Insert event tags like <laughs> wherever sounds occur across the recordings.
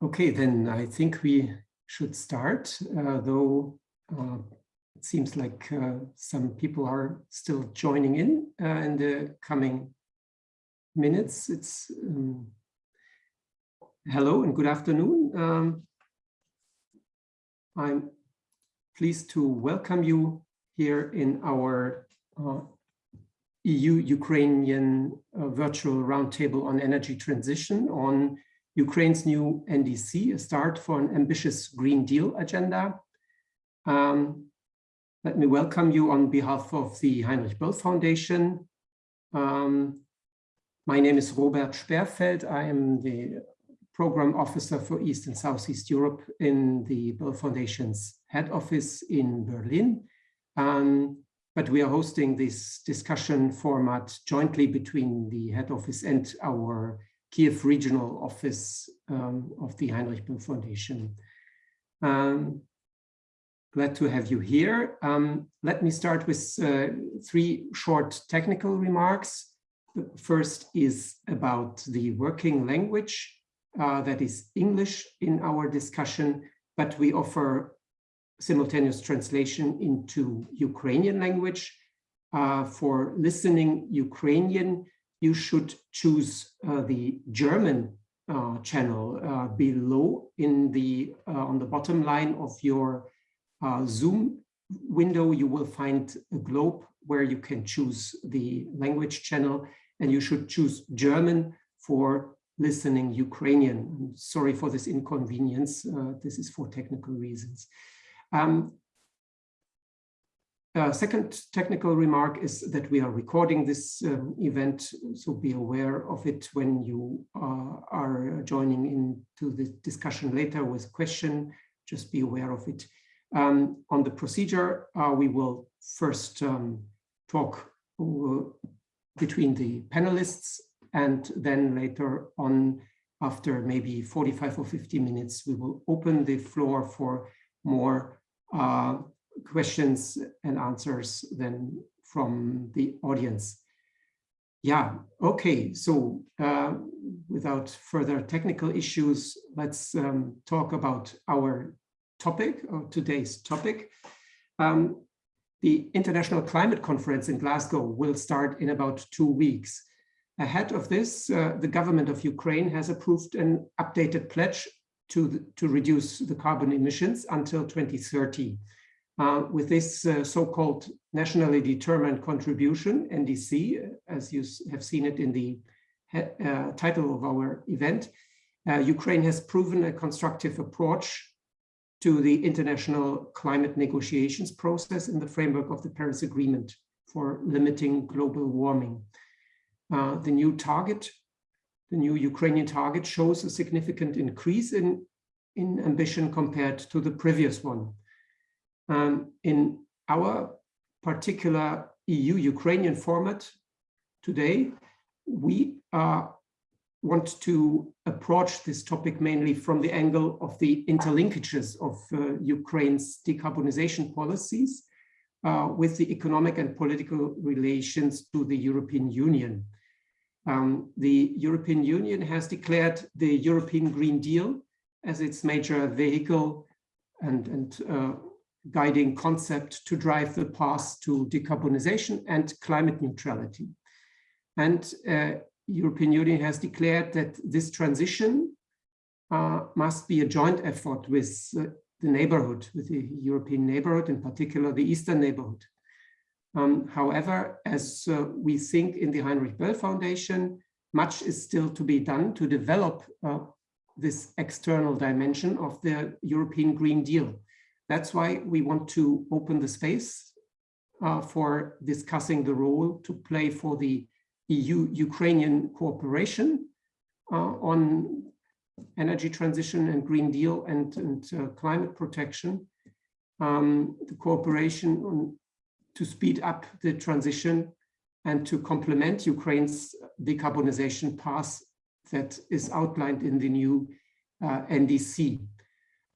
Okay, then I think we should start, uh, though uh, it seems like uh, some people are still joining in uh, in the coming minutes. It's um, hello and good afternoon. Um, I'm pleased to welcome you here in our uh, EU-Ukrainian uh, virtual roundtable on energy transition on Ukraine's new NDC, a start for an ambitious Green Deal agenda. Um, let me welcome you on behalf of the Heinrich Böll Foundation. Um, my name is Robert Sperfeld. I am the program officer for East and Southeast Europe in the Böll Foundation's head office in Berlin. Um, but we are hosting this discussion format jointly between the head office and our Kiev regional office um, of the Heinrich Böll Foundation. Um, glad to have you here. Um, let me start with uh, three short technical remarks. The first is about the working language, uh, that is English in our discussion, but we offer simultaneous translation into Ukrainian language. Uh, for listening Ukrainian, you should choose uh, the German uh, channel uh, below in the uh, on the bottom line of your uh, Zoom window. You will find a globe where you can choose the language channel and you should choose German for listening Ukrainian. I'm sorry for this inconvenience. Uh, this is for technical reasons. Um, uh, second technical remark is that we are recording this um, event, so be aware of it when you uh, are joining into the discussion later with question, just be aware of it. Um, on the procedure, uh, we will first um, talk uh, between the panelists and then later on, after maybe 45 or 50 minutes, we will open the floor for more uh, questions and answers then from the audience. Yeah, okay, so uh, without further technical issues, let's um, talk about our topic, or today's topic. Um, the International Climate Conference in Glasgow will start in about two weeks. Ahead of this, uh, the government of Ukraine has approved an updated pledge to, the, to reduce the carbon emissions until 2030. Uh, with this uh, so-called nationally determined contribution, NDC, as you have seen it in the uh, title of our event, uh, Ukraine has proven a constructive approach to the international climate negotiations process in the framework of the Paris Agreement for limiting global warming. Uh, the new target, the new Ukrainian target shows a significant increase in, in ambition compared to the previous one. Um, in our particular EU-Ukrainian format today, we uh, want to approach this topic mainly from the angle of the interlinkages of uh, Ukraine's decarbonization policies uh, with the economic and political relations to the European Union. Um, the European Union has declared the European Green Deal as its major vehicle and, and uh, guiding concept to drive the path to decarbonization and climate neutrality. And uh, European Union has declared that this transition uh, must be a joint effort with uh, the neighborhood, with the European neighborhood, in particular the Eastern neighborhood. Um, however, as uh, we think in the Heinrich Böll Foundation, much is still to be done to develop uh, this external dimension of the European Green Deal. That's why we want to open the space uh, for discussing the role to play for the EU-Ukrainian cooperation uh, on energy transition and Green Deal and, and uh, climate protection, um, the cooperation on, to speed up the transition and to complement Ukraine's decarbonization path that is outlined in the new uh, NDC.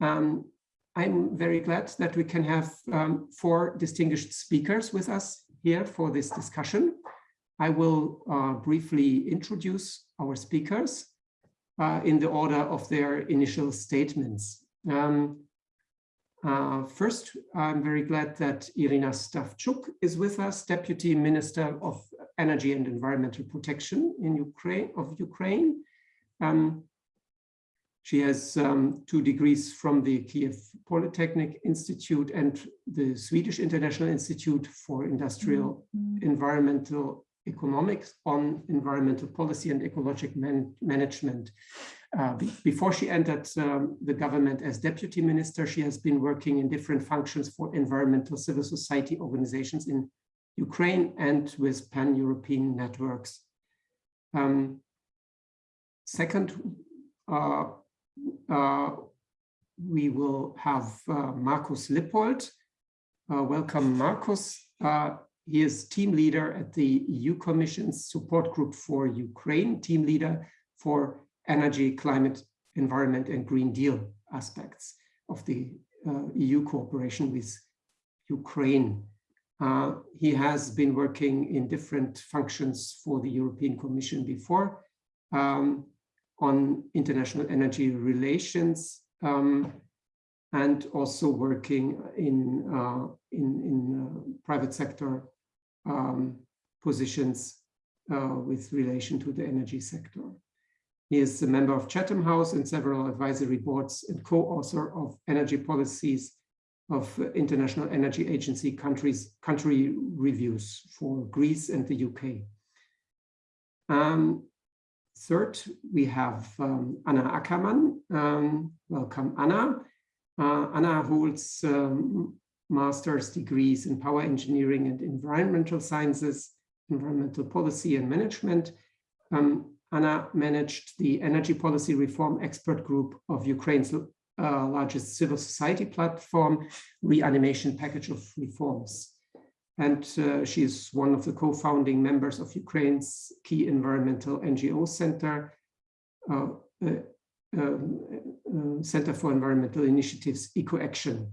Um, I'm very glad that we can have um, four distinguished speakers with us here for this discussion. I will uh, briefly introduce our speakers. uh, in the order of their initial statements. Um, uh, first, I'm very glad that Irina Stavchuk is with us, Deputy Minister of Energy and Environmental Protection in Ukraine of Ukraine. Um, she has um, two degrees from the Kiev Polytechnic Institute and the Swedish International Institute for Industrial mm -hmm. Environmental Economics on Environmental Policy and Ecologic man Management. Uh, before she entered um, the government as deputy minister, she has been working in different functions for environmental civil society organizations in Ukraine and with pan-European networks. Um, second, uh, uh, we will have uh, Markus Lippold. Uh, welcome, Markus. Uh, he is team leader at the EU Commission's support group for Ukraine, team leader for energy, climate, environment, and Green Deal aspects of the uh, EU cooperation with Ukraine. Uh, he has been working in different functions for the European Commission before um, on international energy relations um, and also working in, uh, in, in uh, private sector um, positions uh, with relation to the energy sector. He is a member of Chatham House and several advisory boards and co-author of energy policies of International Energy Agency countries, country reviews for Greece and the UK. Um, third, we have um, Anna Ackermann. Um, welcome, Anna. Uh, Anna holds um, master's degrees in power engineering and environmental sciences, environmental policy and management. Um, Anna managed the energy policy reform expert group of Ukraine's uh, largest civil society platform, Reanimation Package of Reforms. And uh, she is one of the co-founding members of Ukraine's key environmental NGO center, uh, uh, um, uh Center for Environmental Initiatives, EcoAction.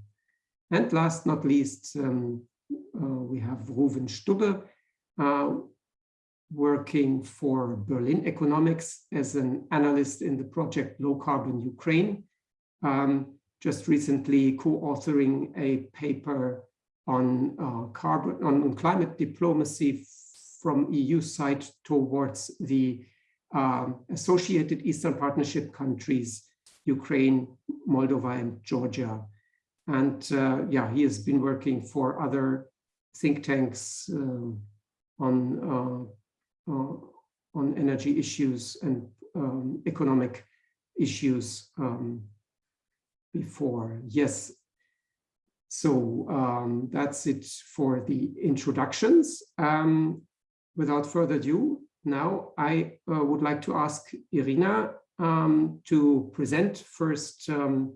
And last not least, um, uh, we have Ruven Stubbe, working for Berlin Economics as an analyst in the project Low Carbon Ukraine. Um, just recently co-authoring a paper on uh, carbon on climate diplomacy from EU side towards the um, associated Eastern Partnership countries, Ukraine, Moldova, and Georgia. And uh, yeah, he has been working for other think tanks um, on uh, uh, on energy issues and um, economic issues um, before. Yes. So um, that's it for the introductions. Um, without further ado, now I uh, would like to ask Irina um, to present first um,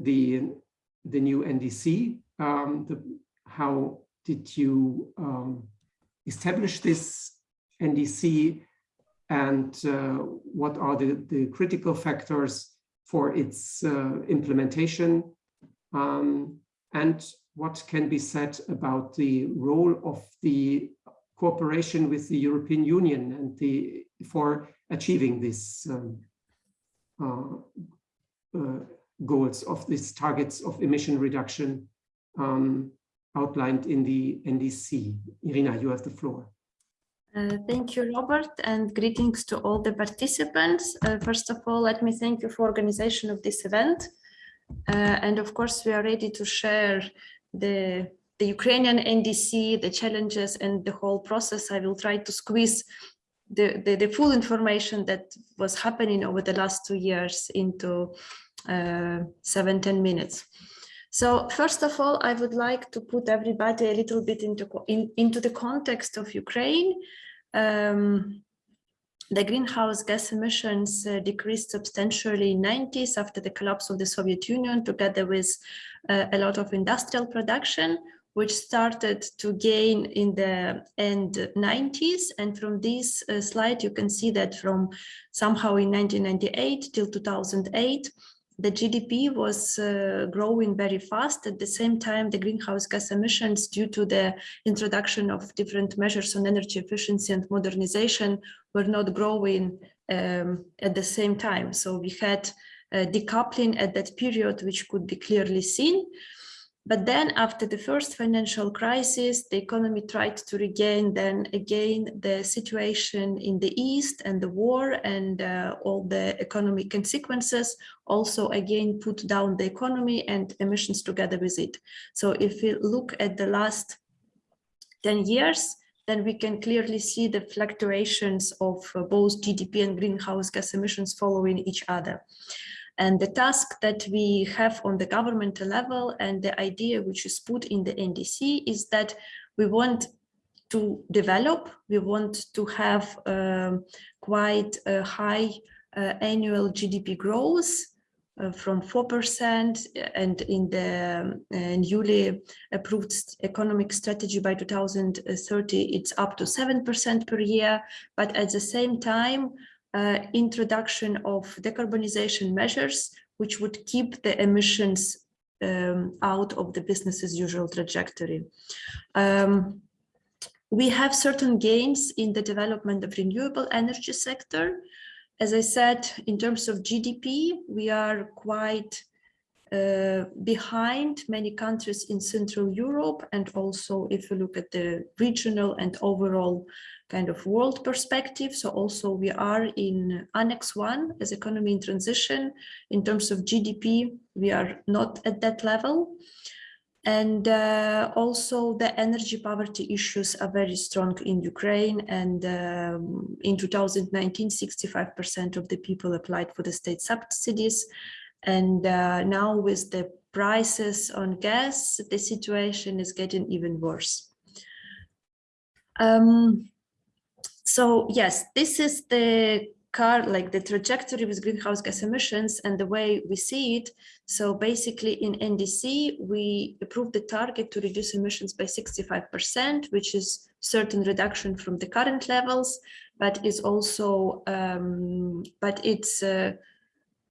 the, the new NDC. The, how did you establish this NDC and uh, what are the, the critical factors for its uh, implementation um, and what can be said about the role of the cooperation with the European Union and the for achieving these um, uh, uh, goals of these targets of emission reduction um, outlined in the NDC. Irina, you have the floor. Uh, thank you, Robert, and greetings to all the participants. Uh, first of all, let me thank you for organization of this event. Uh, and of course, we are ready to share the, the Ukrainian NDC, the challenges and the whole process. I will try to squeeze the, the, the full information that was happening over the last two years into uh, seven, 10 minutes. So first of all, I would like to put everybody a little bit into, in, into the context of Ukraine. Um, the greenhouse gas emissions uh, decreased substantially in 90s after the collapse of the Soviet Union, together with uh, a lot of industrial production, which started to gain in the end 90s. And from this uh, slide, you can see that from somehow in 1998 till 2008, the GDP was uh, growing very fast. At the same time, the greenhouse gas emissions due to the introduction of different measures on energy efficiency and modernization were not growing um, at the same time. So we had uh, decoupling at that period, which could be clearly seen. But then after the first financial crisis, the economy tried to regain then again the situation in the East and the war and uh, all the economic consequences also again put down the economy and emissions together with it. So if we look at the last 10 years, then we can clearly see the fluctuations of uh, both GDP and greenhouse gas emissions following each other. And the task that we have on the governmental level and the idea which is put in the NDC is that we want to develop, we want to have um, quite a high uh, annual GDP growth uh, from 4% and in the uh, newly approved economic strategy by 2030, it's up to 7% per year. But at the same time, uh, introduction of decarbonization measures, which would keep the emissions um, out of the business as usual trajectory. Um, we have certain gains in the development of renewable energy sector. As I said, in terms of GDP, we are quite uh, behind many countries in Central Europe. And also if you look at the regional and overall kind of world perspective. So also we are in Annex 1 as economy in transition. In terms of GDP, we are not at that level. And uh, also the energy poverty issues are very strong in Ukraine. And um, in 2019, 65% of the people applied for the state subsidies. And uh, now with the prices on gas, the situation is getting even worse. Um, so yes, this is the car, like the trajectory with greenhouse gas emissions and the way we see it. So basically in NDC, we approved the target to reduce emissions by 65%, which is certain reduction from the current levels, but is also, um, but it's a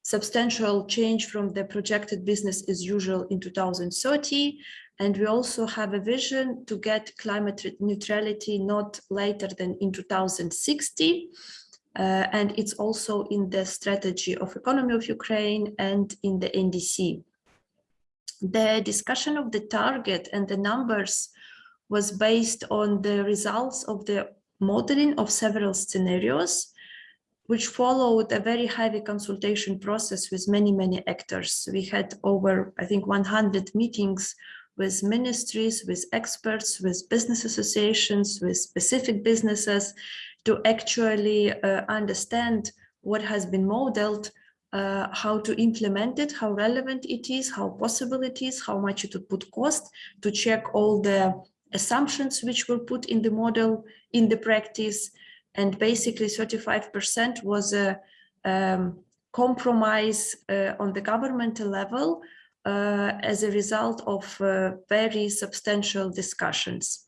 substantial change from the projected business as usual in 2030. And we also have a vision to get climate neutrality not later than in 2060. Uh, and it's also in the strategy of economy of Ukraine and in the NDC. The discussion of the target and the numbers was based on the results of the modeling of several scenarios, which followed a very heavy consultation process with many, many actors. We had over, I think, 100 meetings with ministries, with experts, with business associations, with specific businesses to actually uh, understand what has been modeled, uh, how to implement it, how relevant it is, how possible it is, how much it would put cost, to check all the assumptions which were put in the model in the practice. And basically 35% was a um, compromise uh, on the governmental level as a result of uh, very substantial discussions.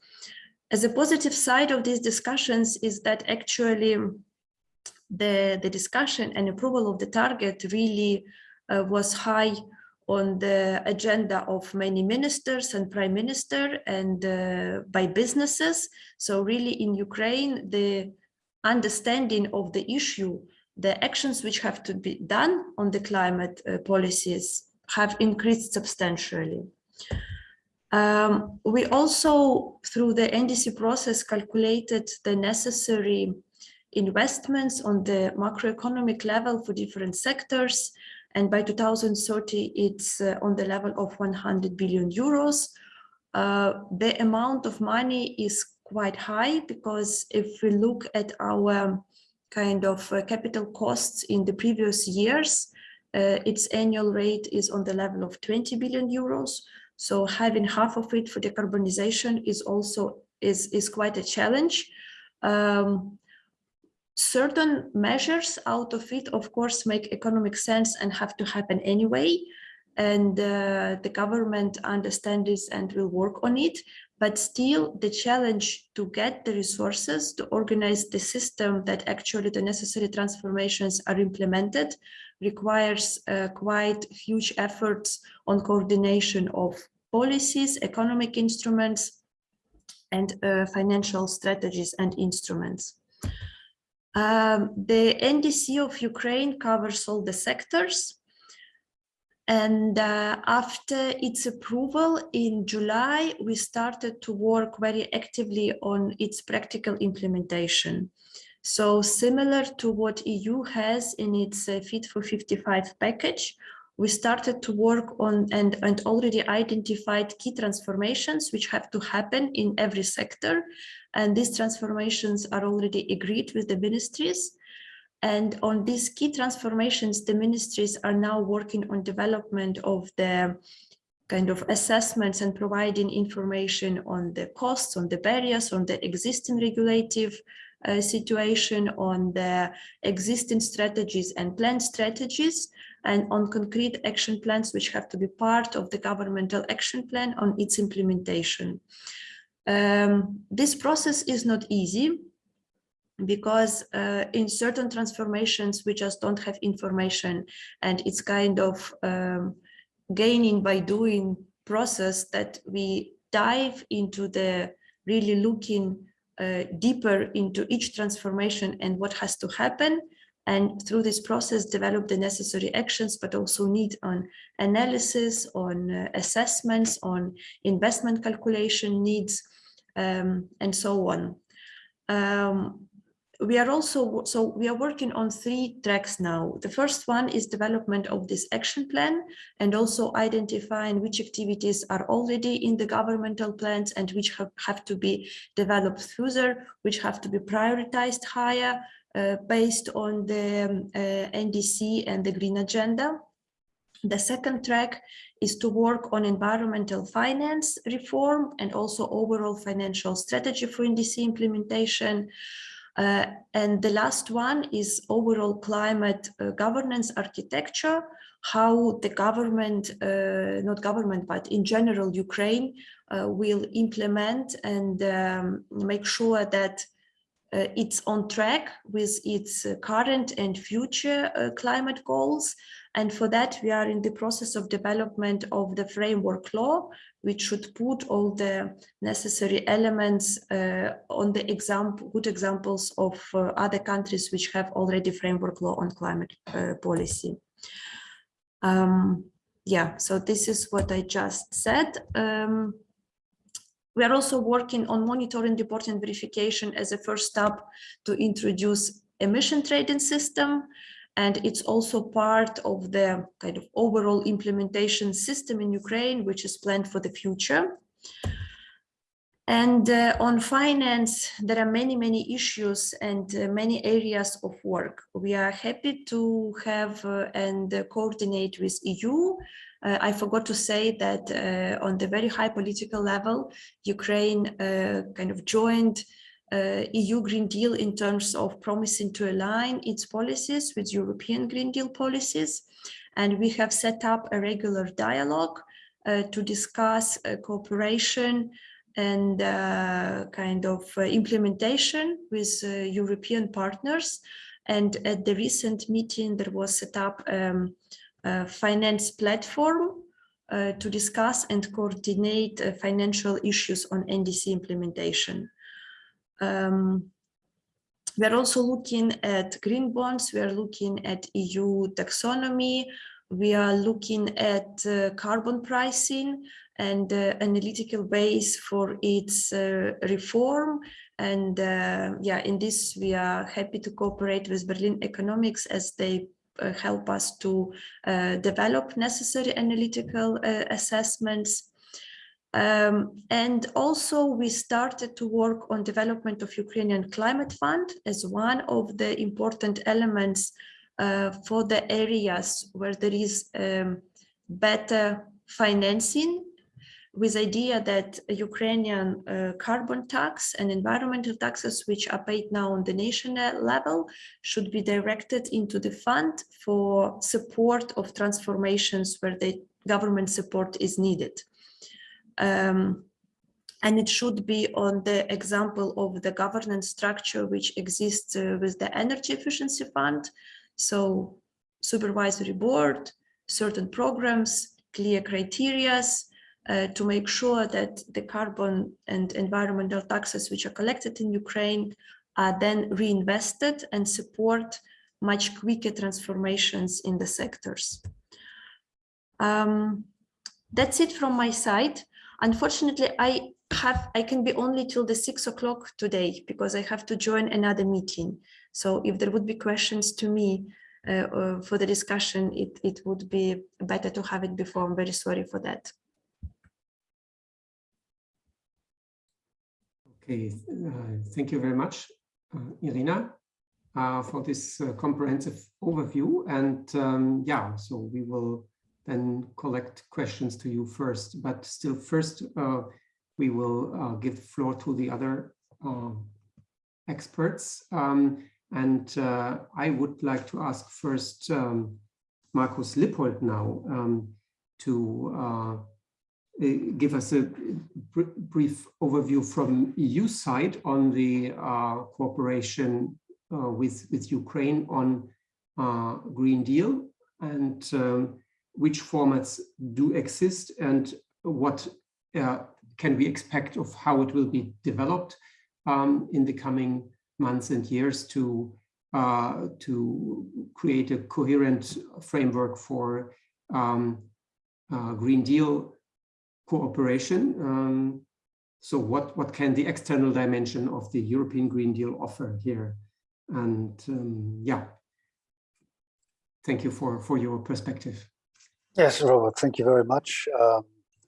As a positive side of these discussions is that actually the, the discussion and approval of the target really uh, was high on the agenda of many ministers and prime minister and uh, by businesses. So really in Ukraine, the understanding of the issue, the actions which have to be done on the climate uh, policies have increased substantially. Um, we also, through the NDC process, calculated the necessary investments on the macroeconomic level for different sectors. And by 2030, it's uh, on the level of 100 billion euros. Uh, the amount of money is quite high because if we look at our kind of uh, capital costs in the previous years, uh, its annual rate is on the level of 20 billion euros. So having half of it for decarbonization is also is, is quite a challenge. Um, certain measures out of it, of course, make economic sense and have to happen anyway. And uh, the government understands this and will work on it. But still, the challenge to get the resources to organize the system that actually the necessary transformations are implemented requires uh, quite huge efforts on coordination of policies, economic instruments, and uh, financial strategies and instruments. Um, the NDC of Ukraine covers all the sectors. And uh, after its approval in July, we started to work very actively on its practical implementation. So similar to what EU has in its uh, Fit for 55 package, we started to work on and, and already identified key transformations which have to happen in every sector. And these transformations are already agreed with the ministries. And on these key transformations, the ministries are now working on development of the kind of assessments and providing information on the costs, on the barriers, on the existing regulative uh, situation, on the existing strategies and planned strategies, and on concrete action plans which have to be part of the governmental action plan on its implementation. Um, this process is not easy because uh, in certain transformations we just don't have information and it's kind of um, gaining by doing process that we dive into the really looking uh, deeper into each transformation and what has to happen and through this process develop the necessary actions, but also need on analysis, on uh, assessments, on investment calculation needs, um, and so on. Um, we are also, so we are working on three tracks now. The first one is development of this action plan and also identifying which activities are already in the governmental plans and which have, have to be developed further, which have to be prioritized higher, uh, based on the uh, NDC and the Green Agenda. The second track is to work on environmental finance reform and also overall financial strategy for NDC implementation. Uh, and the last one is overall climate uh, governance architecture, how the government, uh, not government, but in general, Ukraine uh, will implement and um, make sure that uh, it's on track with its uh, current and future climate goals. And for that, we are in the process of development of the framework law, which should put all the necessary elements uh, on the example, good examples of uh, other countries which have already framework law on climate uh, policy. Um, yeah, so this is what I just said. Um, we are also working on monitoring, reporting, verification as a first step to introduce emission trading system. And it's also part of the kind of overall implementation system in Ukraine, which is planned for the future. And uh, on finance, there are many, many issues and uh, many areas of work. We are happy to have uh, and coordinate with EU uh, I forgot to say that uh, on the very high political level, Ukraine uh, kind of joined uh, EU Green Deal in terms of promising to align its policies with European Green Deal policies. And we have set up a regular dialogue uh, to discuss uh, cooperation and kind of implementation with European partners. And at the recent meeting, there was set up um, finance platform uh, to discuss and coordinate uh, financial issues on NDC implementation. Um, we are also looking at green bonds, we are looking at EU taxonomy, we are looking at uh, carbon pricing and uh, analytical base for its uh, reform. And uh, yeah, in this, we are happy to cooperate with Berlin Economics as they uh, help us to uh, develop necessary analytical assessments. Um, and also we started to work on development of Ukrainian Climate Fund as one of the important elements uh, for the areas where there is um, better financing with idea that Ukrainian uh, carbon tax and environmental taxes, which are paid now on the national level, should be directed into the fund for support of transformations where the government support is needed. Um, and it should be on the example of the governance structure which exists uh, with the energy efficiency fund. So supervisory board, certain programs, clear criterias, uh, to make sure that the carbon and environmental taxes which are collected in Ukraine are then reinvested and support much quicker transformations in the sectors. Um, that's it from my side. Unfortunately, I have I can be only till the six o'clock today because I have to join another meeting. So if there would be questions to me uh, uh, for the discussion, it, it would be better to have it before. I'm very sorry for that. Okay, uh, thank you very much, uh, Irina, uh, for this uh, comprehensive overview. And um, yeah, so we will then collect questions to you first, but still first we will give the floor to the other experts. Um, and uh, I would like to ask first um, Markus Lippold now um, to uh, give us a br brief overview from EU side on the uh, cooperation uh, with, with Ukraine on uh, Green Deal and um, which formats do exist and what uh, can we expect of how it will be developed um, in the coming months and years to uh, to create a coherent framework for um, uh, Green Deal cooperation. Um, so what, what can the external dimension of the European Green Deal offer here? And um, yeah, thank you for, for your perspective. Yes, Robert, thank you very much. Um,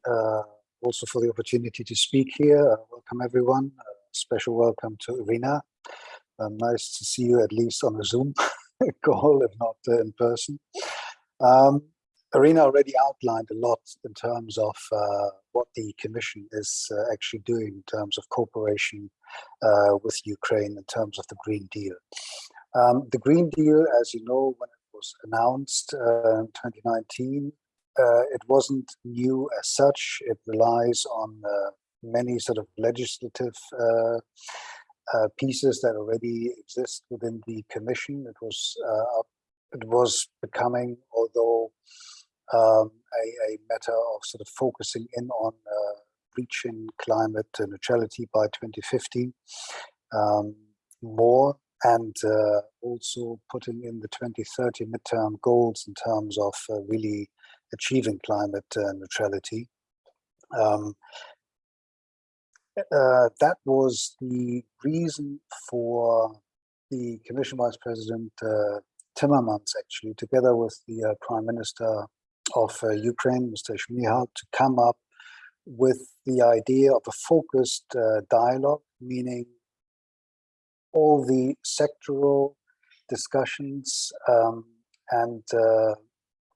uh, also for the opportunity to speak here. Uh, welcome everyone. Uh, special welcome to Irina um, nice to see you at least on a Zoom <laughs> call, if not uh, in person. Um, Irina already outlined a lot in terms of uh, what the Commission is uh, actually doing in terms of cooperation with Ukraine in terms of the Green Deal. Um, the Green Deal, as you know, when it was announced uh, in 2019, uh, it wasn't new as such. It relies on many sort of legislative uh, pieces that already exist within the commission. It was uh, it was becoming, although um, a, a, matter of sort of focusing in on uh, reaching climate neutrality by 2050 um, more and uh, also putting in the 2030 midterm goals in terms of uh, really achieving climate uh, neutrality. Um, uh, that was the reason for the Commission Vice President uh, Timmermans, actually, together with the uh, Prime Minister of Ukraine, Mr. Shmyhal, to come up with the idea of a focused dialogue, meaning all the sectoral discussions um, and uh,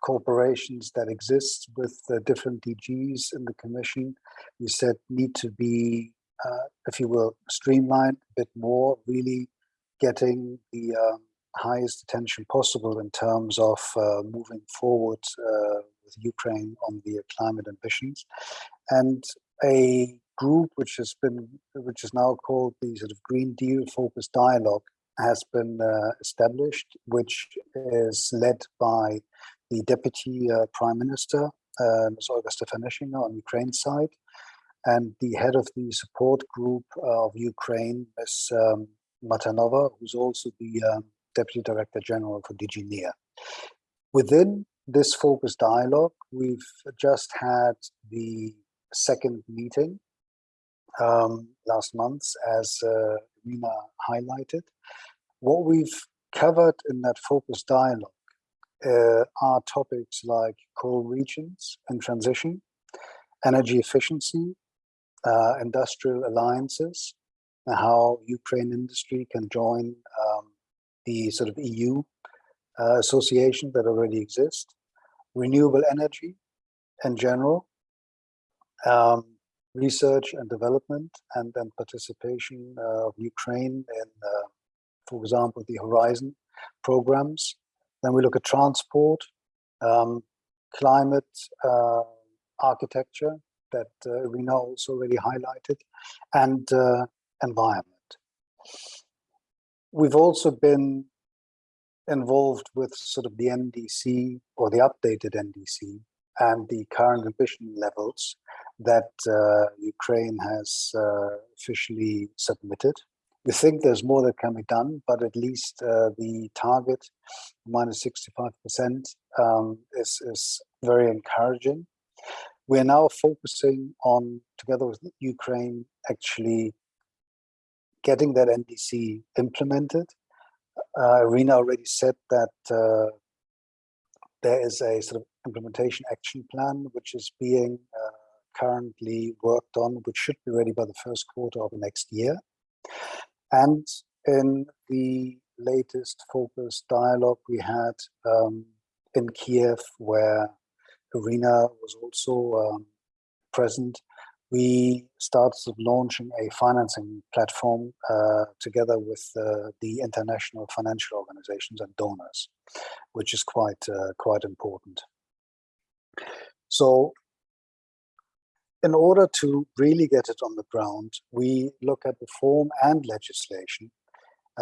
corporations that exist with the different DGs in the commission, we said need to be, uh, if you will, streamlined a bit more, really getting the um, highest attention possible in terms of uh, moving forward uh, with Ukraine on the climate ambitions. And a group which has been, which is now called the sort of Green Deal Focused Dialogue has been uh, established, which is led by the Deputy uh, Prime Minister, uh, Ms. Olga Stefanishyna on Ukraine side, and the head of the support group of Ukraine, Ms. Um, Mathernova, who's also the um, Deputy Director General for DG NEAR. Within this focused dialogue, we've just had the second meeting um, last month, as uh, Rina highlighted. What we've covered in that focus dialogue uh, are topics like coal regions and transition, energy efficiency, uh, industrial alliances, how Ukraine industry can join um, the sort of EU uh, association that already exist, renewable energy in general, um, research and development, and then participation uh, of Ukraine in, uh, for example, the Horizon programs, then we look at transport, um, climate uh, architecture that uh, Rina also already highlighted, and uh, environment. We've also been involved with sort of the NDC or the updated NDC and the current ambition levels that uh, Ukraine has uh, officially submitted we think there's more that can be done, but at least uh, the target, minus 65%, um, is, is very encouraging. We are now focusing on, together with Ukraine, actually getting that NDC implemented. Uh, Irina already said that uh, there is a sort of implementation action plan which is being uh, currently worked on, which should be ready by the first quarter of next year. And in the latest focus dialogue we had um, in Kiev, where Irina was also um, present, we started launching a financing platform uh, together with uh, the international financial organizations and donors, which is quite uh, quite important. So in order to really get it on the ground, we look at the form and legislation,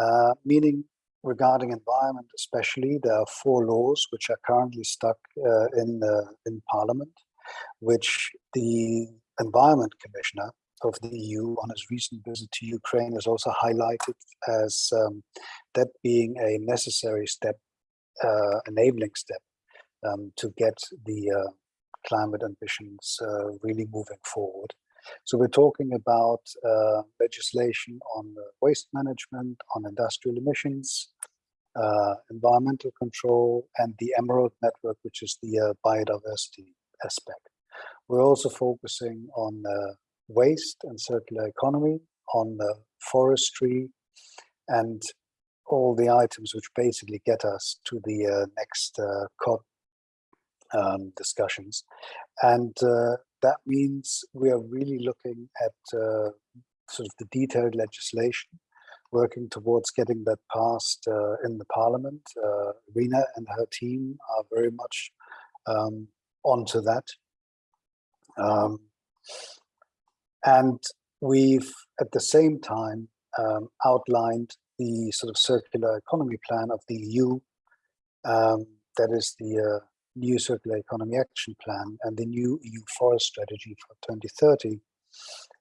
uh, meaning regarding environment especially, there are four laws which are currently stuck uh, in, in Parliament, which the Environment Commissioner of the EU on his recent visit to Ukraine has also highlighted as um, that being a necessary step, uh, enabling step um, to get the uh, climate ambitions uh, really moving forward. So we're talking about uh, legislation on waste management, on industrial emissions, uh, environmental control, and the Emerald Network, which is the uh, biodiversity aspect. We're also focusing on uh, waste and circular economy, on forestry, and all the items which basically get us to the uh, next uh, COP um, discussions. And uh, that means we are really looking at uh, sort of the detailed legislation, working towards getting that passed uh, in the parliament. Uh, Rina and her team are very much um, onto that. Um, and we've at the same time um, outlined the sort of circular economy plan of the EU. Um, that is the uh, new circular economy action plan and the new EU forest strategy for 2030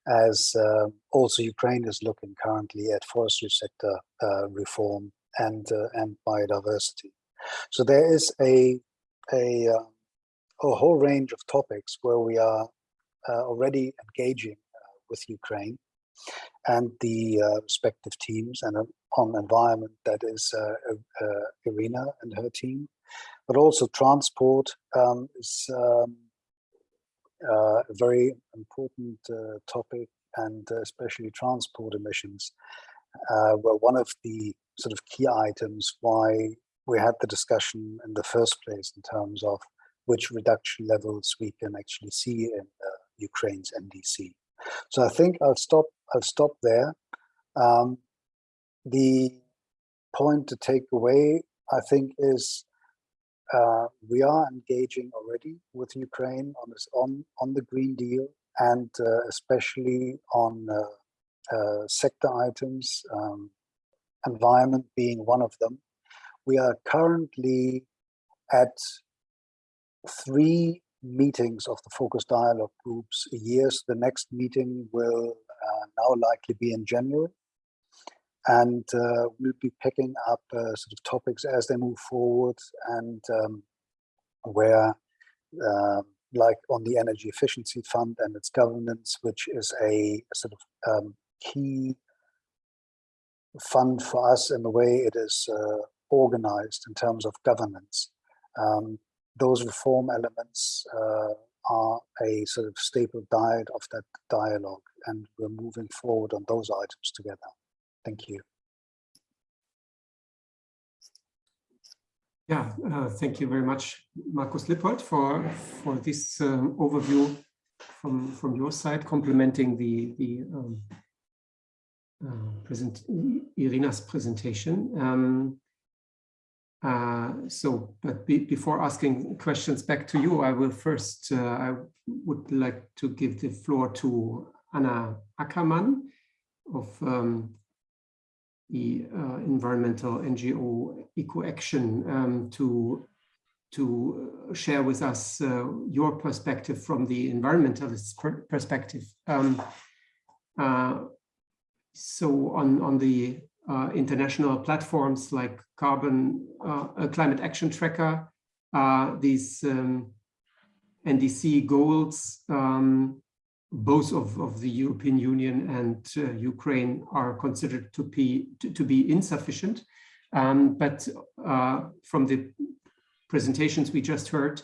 as uh, also Ukraine is looking currently at forestry sector uh, reform and uh, and biodiversity. So there is a a, um, a whole range of topics where we are uh, already engaging uh, with Ukraine and the uh, respective teams and on environment that is Irina and her team but also transport um, is um, uh, a very important uh, topic and uh, especially transport emissions uh, were one of the sort of key items why we had the discussion in the first place in terms of which reduction levels we can actually see in Ukraine's NDC. So I think I'll stop. I'll stop there. Um, the point to take away, I think, is uh, we are engaging already with Ukraine on this on on the Green Deal and uh, especially on uh, uh, sector items, um, environment being one of them. We are currently at three meetings of the focus dialogue groups a year. So the next meeting will uh, now likely be in January and uh, we'll be picking up uh, sort of topics as they move forward and um, where uh, like on the energy efficiency fund and its governance which is a, a sort of um, key fund for us in the way it is uh, organized in terms of governance um, those reform elements uh, are a sort of staple diet of that dialogue and we're moving forward on those items together Thank you. Yeah, uh, thank you very much, Markus Lippold, for for this um, overview from from your side, complementing the the um, uh, present Irina's presentation. Um, uh, so, but be, before asking questions back to you, I will first uh, I would like to give the floor to Anna Ackermann of um, the uh, environmental NGO EcoAction um, to to share with us uh, your perspective from the environmentalist per perspective. Um, uh, so on, on the uh, international platforms like Carbon uh, Climate Action Tracker, uh, these um, NDC goals, um, both of, of the European Union and uh, Ukraine are considered to be, to, to be insufficient. Um, but uh, from the presentations we just heard,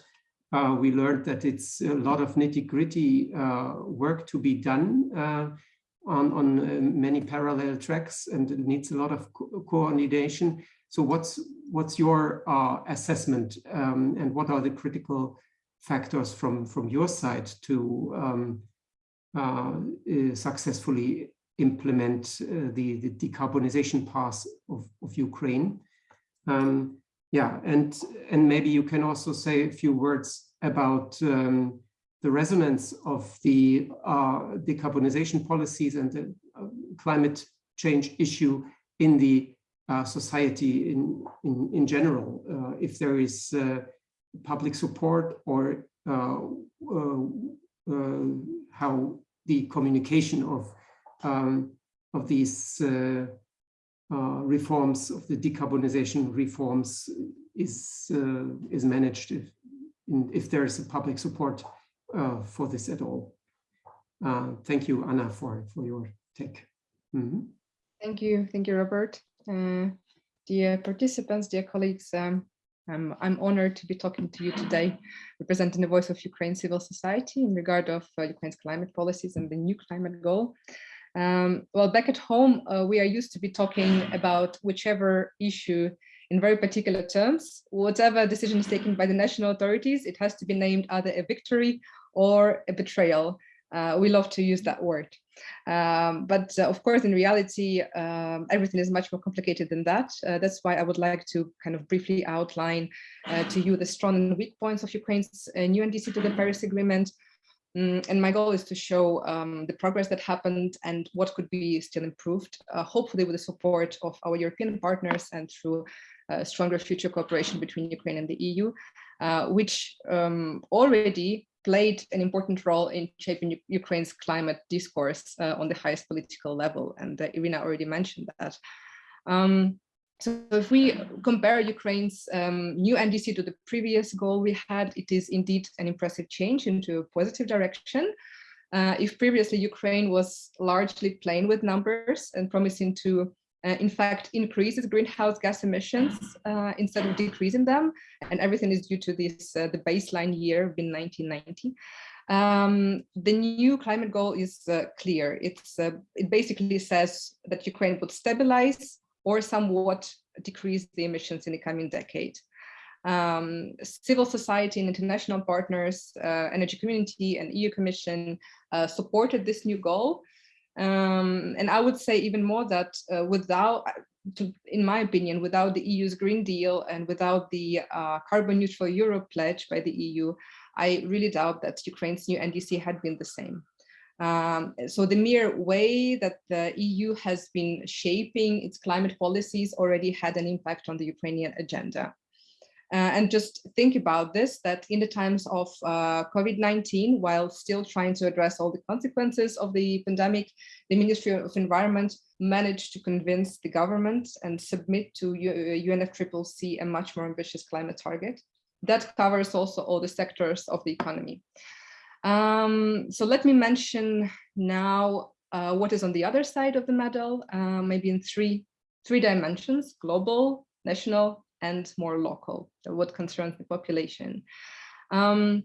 uh, we learned that it's a lot of nitty gritty uh, work to be done uh, on, on uh, many parallel tracks and it needs a lot of co coordination. So what's, what's your assessment um, and what are the critical factors from, from your side to um, uh, uh, successfully implement uh, the, the decarbonization path of, of Ukraine. Um, yeah, and, and maybe you can also say a few words about um, the resonance of the uh, decarbonization policies and the uh, climate change issue in the uh, society in, in, in general. if there is public support or how the communication of um, of these uh, uh, reforms of the decarbonization reforms is uh, is managed if if there is a public support uh, for this at all. Uh, thank you, Anna, for for your take. Mm -hmm. Thank you, thank you, Robert. Uh, dear participants, dear colleagues, um, I'm, I'm honored to be talking to you today, representing the voice of Ukraine civil society in regard of uh, Ukraine's climate policies and the new climate goal. Um, well, back at home, uh, we are used to be talking about whichever issue in very particular terms. Whatever decision is taken by the national authorities, it has to be named either a victory or a betrayal. Uh, we love to use that word. Um, but uh, of course, in reality, um, everything is much more complicated than that. Uh, that's why I would like to kind of briefly outline uh, to you the strong and weak points of Ukraine's uh, new NDC to the Paris Agreement. Um, and my goal is to show um, the progress that happened and what could be still improved, uh, hopefully with the support of our European partners and through stronger future cooperation between Ukraine and the EU, which um, already played an important role in shaping Ukraine's climate discourse uh, on the highest political level. And uh, Irina already mentioned that. Um, so if we compare Ukraine's um, new NDC to the previous goal we had, it is indeed an impressive change into a positive direction. Uh, if previously Ukraine was largely playing with numbers and promising to uh, in fact increases greenhouse gas emissions uh, instead of decreasing them. And everything is due to this, uh, the baseline year in 1990. Um, the new climate goal is uh, clear. It's uh, It basically says that Ukraine would stabilize or somewhat decrease the emissions in the coming decade. Um, civil society and international partners, uh, energy community and EU Commission supported this new goal um, and I would say even more that uh, without, to, in my opinion, without the EU's Green Deal and without the uh, carbon neutral Europe pledge by the EU, I really doubt that Ukraine's new NDC had been the same. Um, so the mere way that the EU has been shaping its climate policies already had an impact on the Ukrainian agenda. Uh, and just think about this, that in the times of uh, COVID-19, while still trying to address all the consequences of the pandemic, the Ministry of Environment managed to convince the government and submit to UNFCCC a much more ambitious climate target. That covers also all the sectors of the economy. Um, so let me mention now uh, what is on the other side of the medal, uh, maybe in three, three dimensions, global, national, and more local, what concerns the population. Um,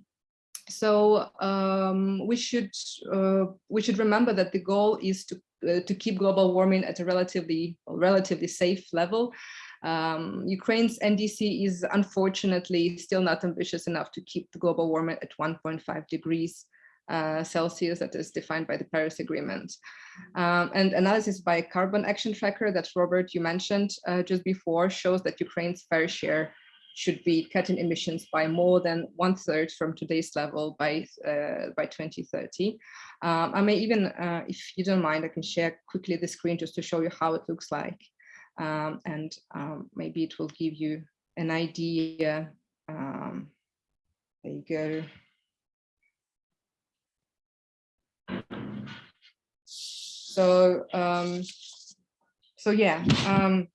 so um, we should uh, we should remember that the goal is to uh, to keep global warming at a relatively relatively safe level. Um, Ukraine's NDC is unfortunately still not ambitious enough to keep the global warming at 1.5 degrees uh, Celsius that is defined by the Paris Agreement. Um, and analysis by Carbon Action Tracker that Robert, you mentioned uh, just before shows that Ukraine's fair share should be cutting emissions by more than one third from today's level by uh, by 2030. Um, I may even, uh, if you don't mind, I can share quickly the screen just to show you how it looks like. Um, and um, maybe it will give you an idea. Um, there you go. So, um, so yeah, um,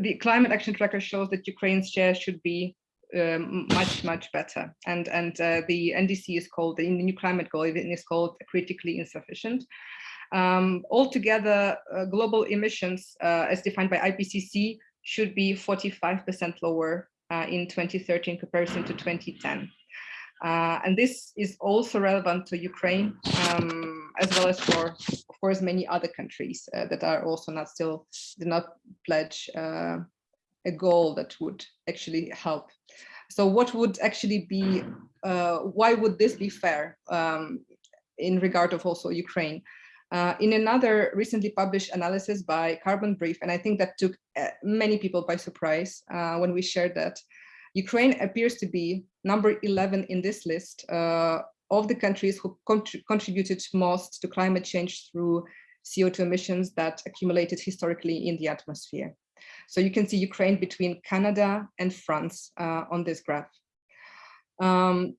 the climate action tracker shows that Ukraine's share should be um, much, much better. And, and uh, the NDC is called, the new climate goal is called critically insufficient. Um, altogether, uh, global emissions, uh, as defined by IPCC, should be 45% lower uh, in 2030 in comparison to 2010. Uh, and this is also relevant to Ukraine, um, as well as for, of course, many other countries uh, that are also not still did not pledge uh, a goal that would actually help. So what would actually be, uh, why would this be fair um, in regard of also Ukraine? Uh, in another recently published analysis by Carbon Brief, and I think that took uh, many people by surprise when we shared that, Ukraine appears to be number 11 in this list uh, of the countries who contributed most to climate change through CO2 emissions that accumulated historically in the atmosphere. So you can see Ukraine between Canada and France uh, on this graph. Um,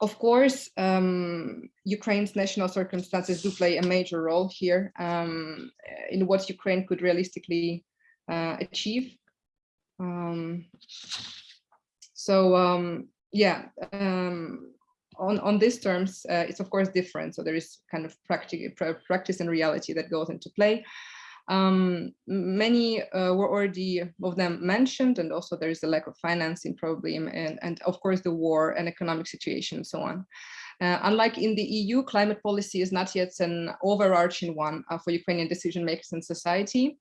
of course, um, Ukraine's national circumstances do play a major role here um, in what Ukraine could realistically uh, achieve. Um, so um, yeah, um, on, on these terms, uh, it's of course different. So there is kind of practice, practice and reality that goes into play. Um, many uh, were already of them mentioned, and also there is a lack of financing probably, and, and of course the war and economic situation and so on. Uh, unlike in the EU, climate policy is not yet an overarching one uh, for Ukrainian decision makers and society.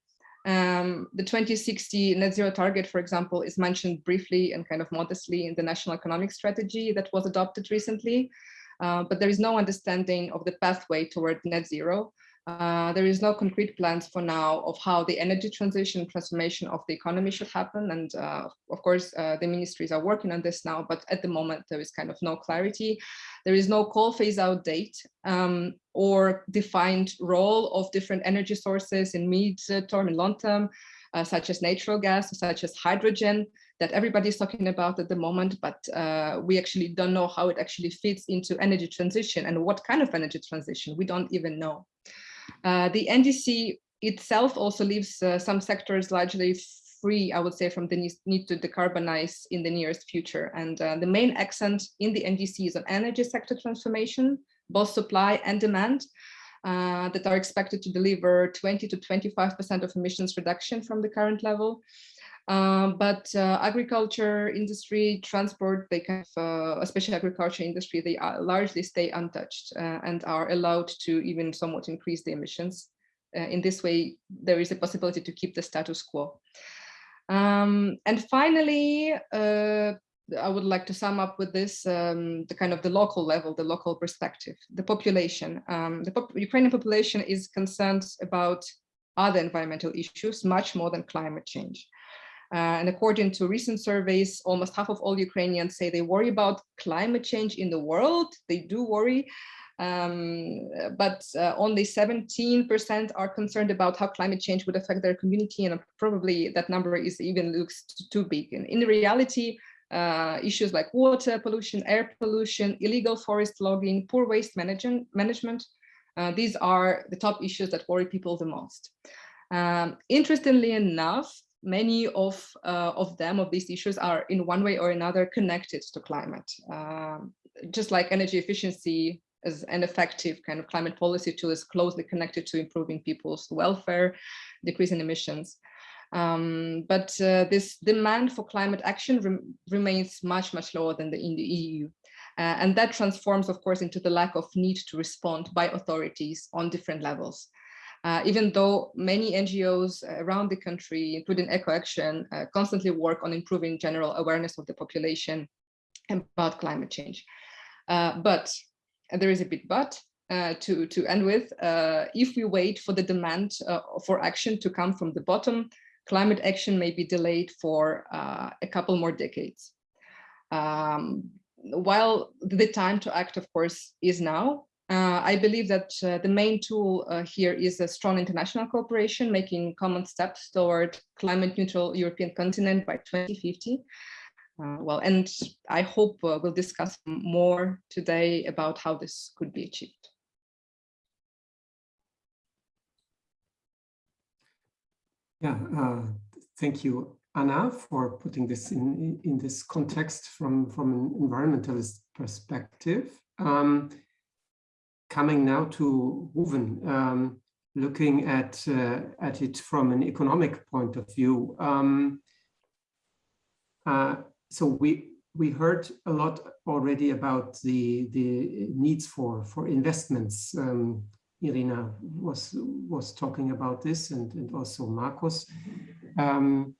Um, the 2060 net zero target, for example, is mentioned briefly and kind of modestly in the national economic strategy that was adopted recently, uh, but there is no understanding of the pathway toward net zero. Uh, there is no concrete plans for now of how the energy transition transformation of the economy should happen. And uh, of course, uh, the ministries are working on this now, but at the moment there is kind of no clarity. There is no coal phase out date um, or defined role of different energy sources in mid term and long term, uh, such as natural gas, such as hydrogen that everybody is talking about at the moment, but uh, we actually don't know how it actually fits into energy transition and what kind of energy transition, we don't even know. Uh, the NDC itself also leaves uh, some sectors largely free, I would say, from the need to decarbonize in the nearest future. And uh, the main accent in the NDC is on energy sector transformation, both supply and demand, uh, that are expected to deliver 20 to 25% of emissions reduction from the current level. Um, but uh, agriculture industry, transport, they kind of, uh, especially agriculture industry, they are largely stay untouched uh, and are allowed to even somewhat increase the emissions. Uh, in this way, there is a possibility to keep the status quo. Um, and finally, uh, I would like to sum up with this, um, the kind of the local level, the local perspective, the population. Um, the pop Ukrainian population is concerned about other environmental issues much more than climate change. Uh, and according to recent surveys, almost half of all Ukrainians say they worry about climate change in the world. They do worry, um, but uh, only 17% are concerned about how climate change would affect their community. And probably that number is even looks too big. And in reality, uh, issues like water pollution, air pollution, illegal forest logging, poor waste management, management uh, these are the top issues that worry people the most. Um, interestingly enough, many of, uh, of them, of these issues are in one way or another connected to climate. Um, just like energy efficiency as an effective kind of climate policy tool is closely connected to improving people's welfare, decreasing emissions. Um, but uh, this demand for climate action rem remains much, much lower than the, in the EU. Uh, and that transforms, of course, into the lack of need to respond by authorities on different levels. Uh, even though many NGOs around the country, including EcoAction, uh, constantly work on improving general awareness of the population about climate change. Uh, but there is a big but uh, to, to end with. Uh, if we wait for the demand for action to come from the bottom, climate action may be delayed for a couple more decades. Um, while the time to act, of course, is now, uh, I believe that uh, the main tool uh, here is a strong international cooperation, making common steps toward climate neutral European continent by 2050. Uh, well, and I hope uh, we'll discuss more today about how this could be achieved. Yeah, uh, thank you, Anna, for putting this in, in this context from, from an environmentalist perspective. Um, coming now to Ruven, um, looking at, uh, at it from an economic point of view. Um, uh, so we, we heard a lot already about the, the needs for, for investments. Um, Irina was, was talking about this and, and also Markus. Um,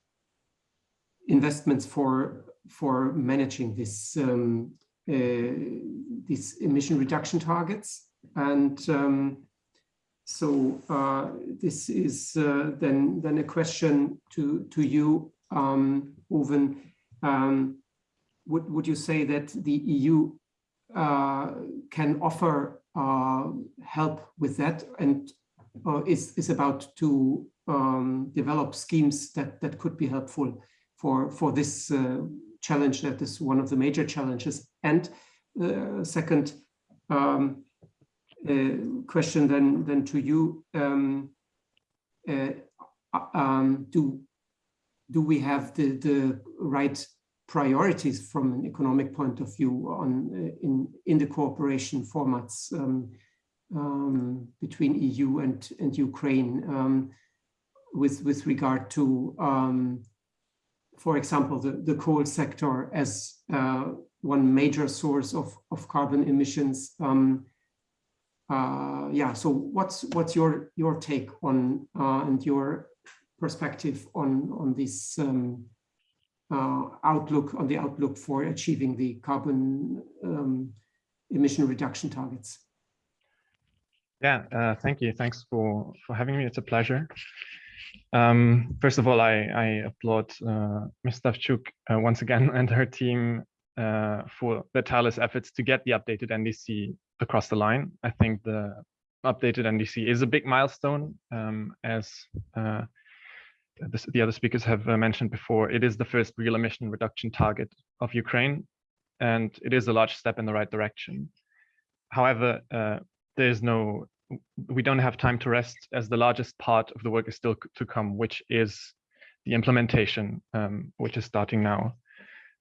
investments for, for managing this, um, uh, these emission reduction targets. And um, so uh, this is uh, then, then a question to, to you, um, Ruven. Um, would, would you say that the EU uh, can offer uh, help with that and is, is about to um, develop schemes that, that could be helpful for, for this uh, challenge that is one of the major challenges. And uh, second um, uh, question then, then to you, um, um, do, do we have the, the right priorities from an economic point of view on uh, in in the cooperation formats um, um, between EU and and Ukraine um, with with regard to um, for example the the coal sector as uh, one major source of of carbon emissions uh, yeah so what's what's your your take on uh, and your perspective on on this um, uh, outlook on the outlook for achieving the carbon um, emission reduction targets. Yeah, uh, thank you. Thanks for for having me. It's a pleasure. Um, first of all, I, I applaud uh, Ms. Stavchuk uh, once again <laughs> and her team uh, for the tireless efforts to get the updated NDC across the line. I think the updated NDC is a big milestone um, as uh, the, the other speakers have uh, mentioned before, it is the first real emission reduction target of Ukraine, and it is a large step in the right direction. However, uh, there is no, we don't have time to rest as the largest part of the work is still to come, which is the implementation, um, which is starting now.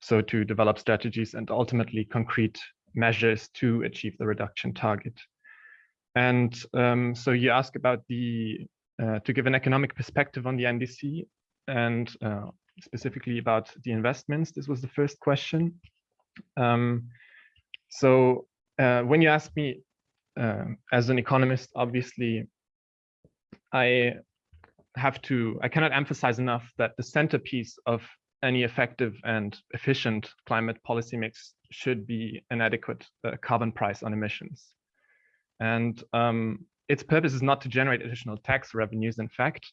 So to develop strategies and ultimately concrete measures to achieve the reduction target. And um, so you ask about the uh, to give an economic perspective on the NDC and uh, specifically about the investments. This was the first question. Um, so uh, when you ask me um, as an economist, obviously, I have to, I cannot emphasize enough that the centerpiece of any effective and efficient climate policy mix should be an adequate uh, carbon price on emissions. And um, its purpose is not to generate additional tax revenues. In fact,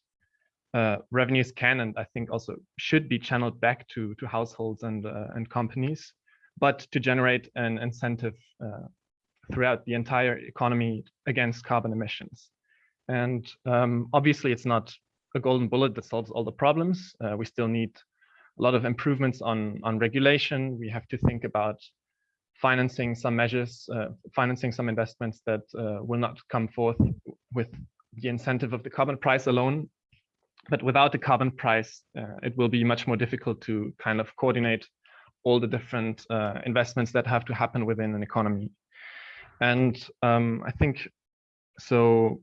uh, revenues can and I think also should be channeled back to to households and uh, and companies, but to generate an incentive uh, throughout the entire economy against carbon emissions. And um, obviously, it's not a golden bullet that solves all the problems. Uh, we still need a lot of improvements on on regulation. We have to think about financing some measures, uh, financing some investments that uh, will not come forth with the incentive of the carbon price alone. But without the carbon price, uh, it will be much more difficult to kind of coordinate all the different uh, investments that have to happen within an economy. And um, I think so.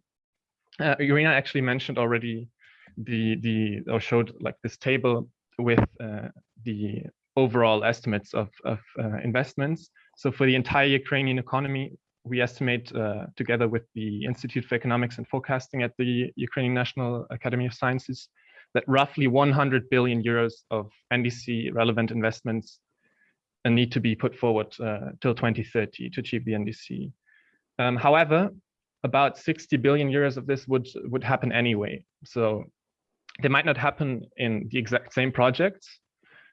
Uh, Irina actually mentioned already the the or showed like this table with uh, the overall estimates of, of uh, investments. So for the entire Ukrainian economy, we estimate uh, together with the Institute for Economics and Forecasting at the Ukrainian National Academy of Sciences that roughly 100 billion euros of NDC relevant investments need to be put forward uh, till 2030 to achieve the NDC. Um, however, about 60 billion euros of this would would happen anyway. So they might not happen in the exact same projects.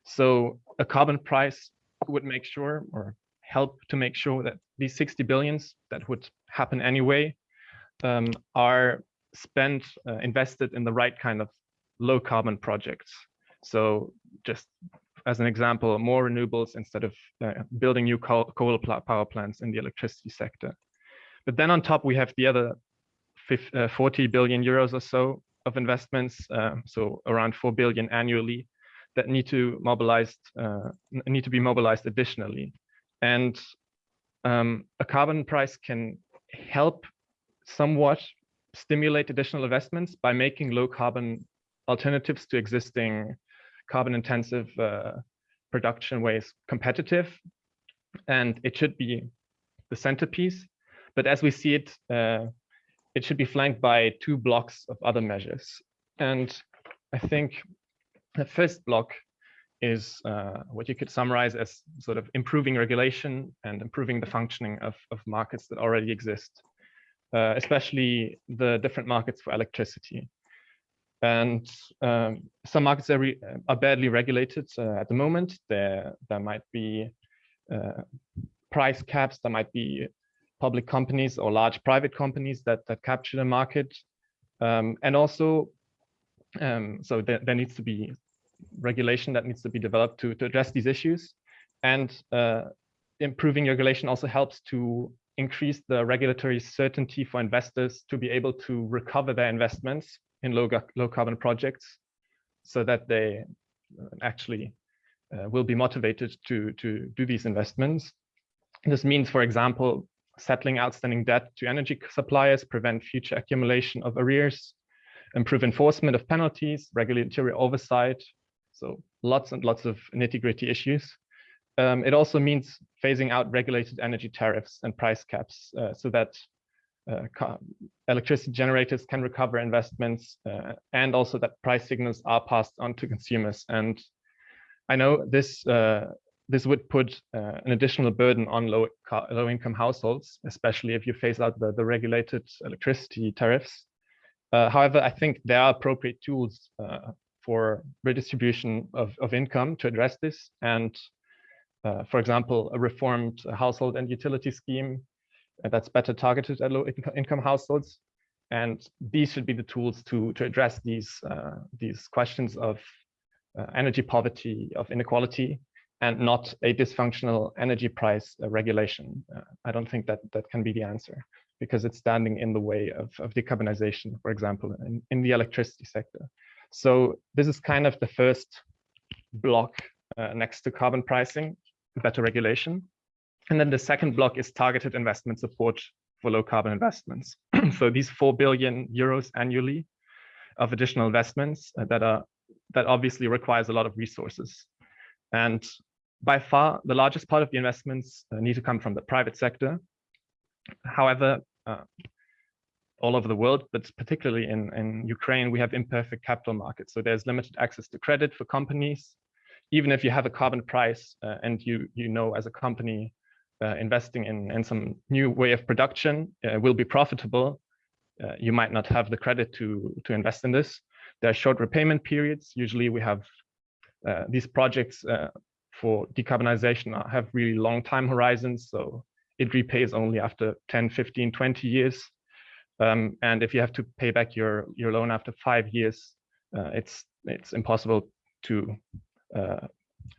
So a carbon price would make sure or help to make sure that these 60 billions that would happen anyway um, are spent, uh, invested in the right kind of low carbon projects. So just as an example, more renewables instead of uh, building new coal, coal, power plants in the electricity sector. But then on top, we have the other 50, uh, 40 billion euros or so of investments, uh, so around 4 billion annually, that need to mobilized uh, need to be mobilized additionally. And um, a carbon price can help somewhat stimulate additional investments by making low carbon alternatives to existing carbon intensive uh, production ways competitive. And it should be the centerpiece. But as we see it, uh, it should be flanked by two blocks of other measures. And I think the first block is uh, what you could summarize as sort of improving regulation and improving the functioning of, of markets that already exist, uh, especially the different markets for electricity. And um, some markets are, are badly regulated uh, at the moment. There, there might be uh, price caps, there might be public companies or large private companies that, that capture the market. Um, and also, um, so there, there needs to be regulation that needs to be developed to, to address these issues. And uh, improving regulation also helps to increase the regulatory certainty for investors to be able to recover their investments in low, low carbon projects so that they uh, actually uh, will be motivated to, to do these investments. This means, for example, settling outstanding debt to energy suppliers, prevent future accumulation of arrears, improve enforcement of penalties, regulatory oversight, so lots and lots of nitty gritty issues. Um, it also means phasing out regulated energy tariffs and price caps uh, so that uh, electricity generators can recover investments uh, and also that price signals are passed on to consumers. And I know this uh, this would put uh, an additional burden on low low income households, especially if you phase out the, the regulated electricity tariffs. Uh, however, I think there are appropriate tools for redistribution of, of income to address this. And uh, for example, a reformed household and utility scheme uh, that's better targeted at low income households. And these should be the tools to, to address these, uh, these questions of uh, energy poverty, of inequality, and not a dysfunctional energy price uh, regulation. Uh, I don't think that that can be the answer because it's standing in the way of, of decarbonization, for example, in, in the electricity sector. So this is kind of the first block uh, next to carbon pricing, better regulation. And then the second block is targeted investment support for low carbon investments. <clears throat> so these 4 billion euros annually of additional investments uh, that are that obviously requires a lot of resources. And by far, the largest part of the investments uh, need to come from the private sector. However, uh, all over the world, but particularly in, in Ukraine, we have imperfect capital markets. So there's limited access to credit for companies. Even if you have a carbon price uh, and you, you know as a company uh, investing in, in some new way of production uh, will be profitable, uh, you might not have the credit to, to invest in this. There are short repayment periods. Usually we have these projects for decarbonization have really long time horizons. So it repays only after 10, 15, 20 years. Um, and if you have to pay back your your loan after five years, uh, it's it's impossible to uh,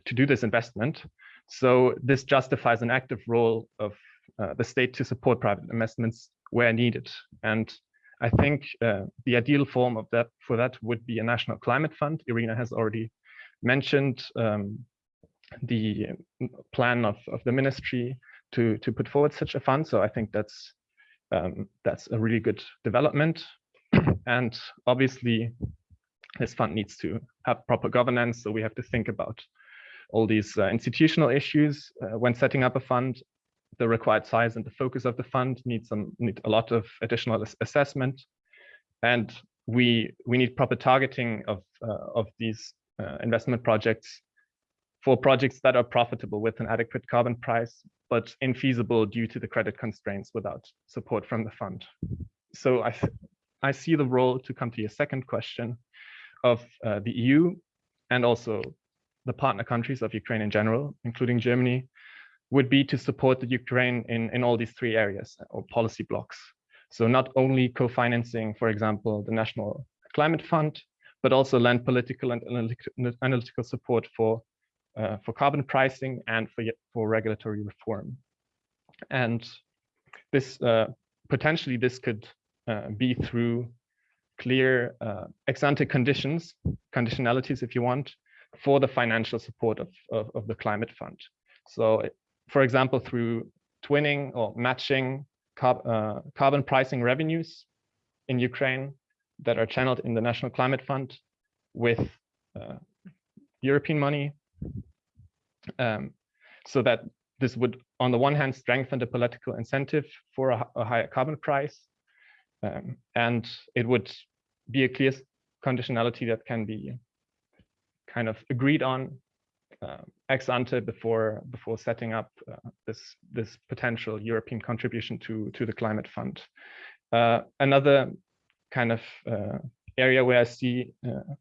to do this investment. So this justifies an active role of uh, the state to support private investments where needed. And I think uh, the ideal form of that for that would be a national climate fund. Irina has already mentioned um, the plan of, of the ministry to to put forward such a fund. So I think that's um, that's a really good development. <clears throat> and obviously, this fund needs to have proper governance. So we have to think about all these uh, institutional issues uh, when setting up a fund. The required size and the focus of the fund needs some need a lot of additional assessment, and we we need proper targeting of uh, of these uh, investment projects for projects that are profitable with an adequate carbon price, but infeasible due to the credit constraints without support from the fund. So I, I see the role to come to your second question of uh, the EU and also the partner countries of Ukraine in general, including Germany, would be to support the Ukraine in, in all these three areas or policy blocks. So not only co-financing, for example, the National Climate Fund, but also lend political and analytical support for uh, for carbon pricing and for, for regulatory reform. And this uh, potentially this could uh, be through clear uh, ex ante conditions, conditionalities, if you want, for the financial support of, of, of the climate fund. So, for example, through twinning or matching carb, uh, carbon pricing revenues in Ukraine that are channeled in the National Climate Fund with uh, European money, um, so that this would, on the one hand, strengthen the political incentive for a, a higher carbon price, um, and it would be a clear conditionality that can be kind of agreed on uh, ex ante before before setting up uh, this this potential European contribution to to the climate fund. Uh, another kind of uh, area where I see uh,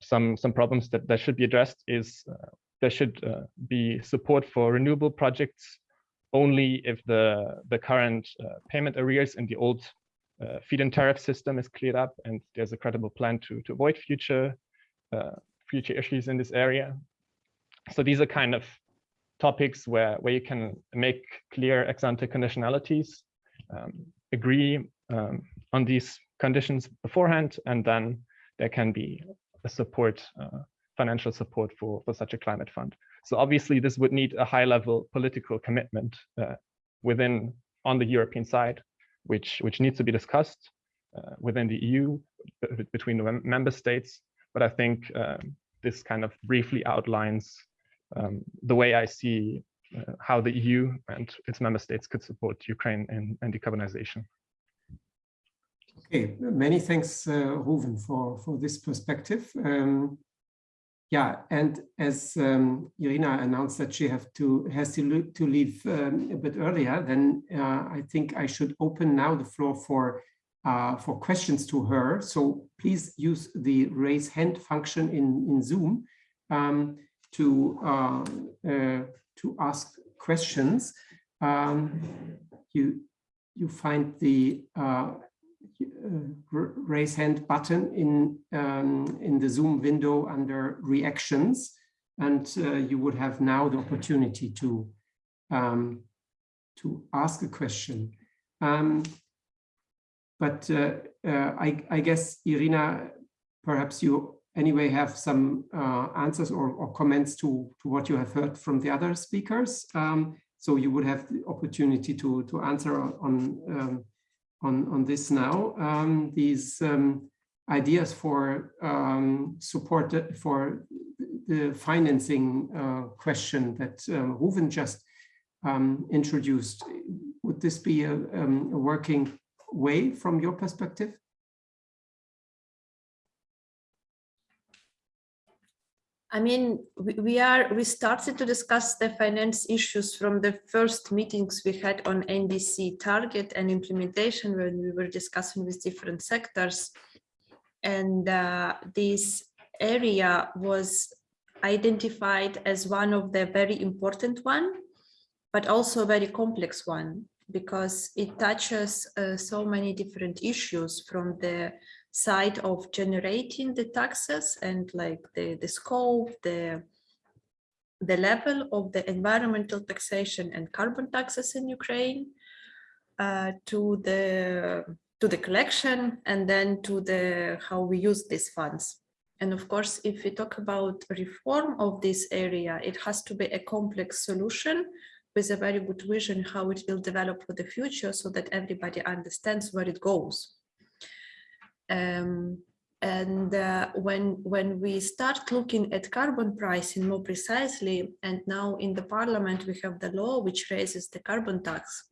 some some problems that that should be addressed is uh, there should be support for renewable projects only if the the current payment arrears in the old feed-in tariff system is cleared up and there's a credible plan to to avoid future future issues in this area. So these are kind of topics where, where you can make clear ex ante conditionalities, um, agree um, on these conditions beforehand, and then there can be a support, uh, financial support for, for such a climate fund. So obviously this would need a high level political commitment uh, within on the European side, which, which needs to be discussed uh, within the EU between the member states but I think um, this kind of briefly outlines um, the way I see uh, how the EU and its member states could support Ukraine in, in decarbonization. Okay, many thanks, uh, Ruven, for, for this perspective. Um, yeah, and as um, Irina announced that she have to has to, to leave um, a bit earlier, then uh, I think I should open now the floor for uh, for questions to her. So please use the raise hand function in, in Zoom um, to, uh, uh, to ask questions. Um, you, you find the uh, raise hand button in, um, in the Zoom window under reactions. And uh, you would have now the opportunity to, um, to ask a question. Um, but uh, uh, I, I, guess, Irina, perhaps you anyway have some uh, answers or, or, comments to, to what you have heard from the other speakers. Um, so you would have the opportunity to, to answer on, um, on, on this now. Um, these um, ideas for um, support for the financing uh, question that um, just um, introduced, would this be a, a working way from your perspective? I mean, we are we started to discuss the finance issues from the first meetings we had on NDC target and implementation when we were discussing with different sectors. And uh, this area was identified as one of the very important one, but also a very complex one because it touches uh, so many different issues from the side of generating the taxes and like the, the scope, the, the level of the environmental taxation and carbon taxes in Ukraine uh, to the to the collection and then to the how we use these funds. And of course, if we talk about reform of this area, it has to be a complex solution with a very good vision how it will develop for the future so that everybody understands where it goes. Um, and uh, when when we start looking at carbon pricing more precisely, and now in the parliament we have the law which raises the carbon tax.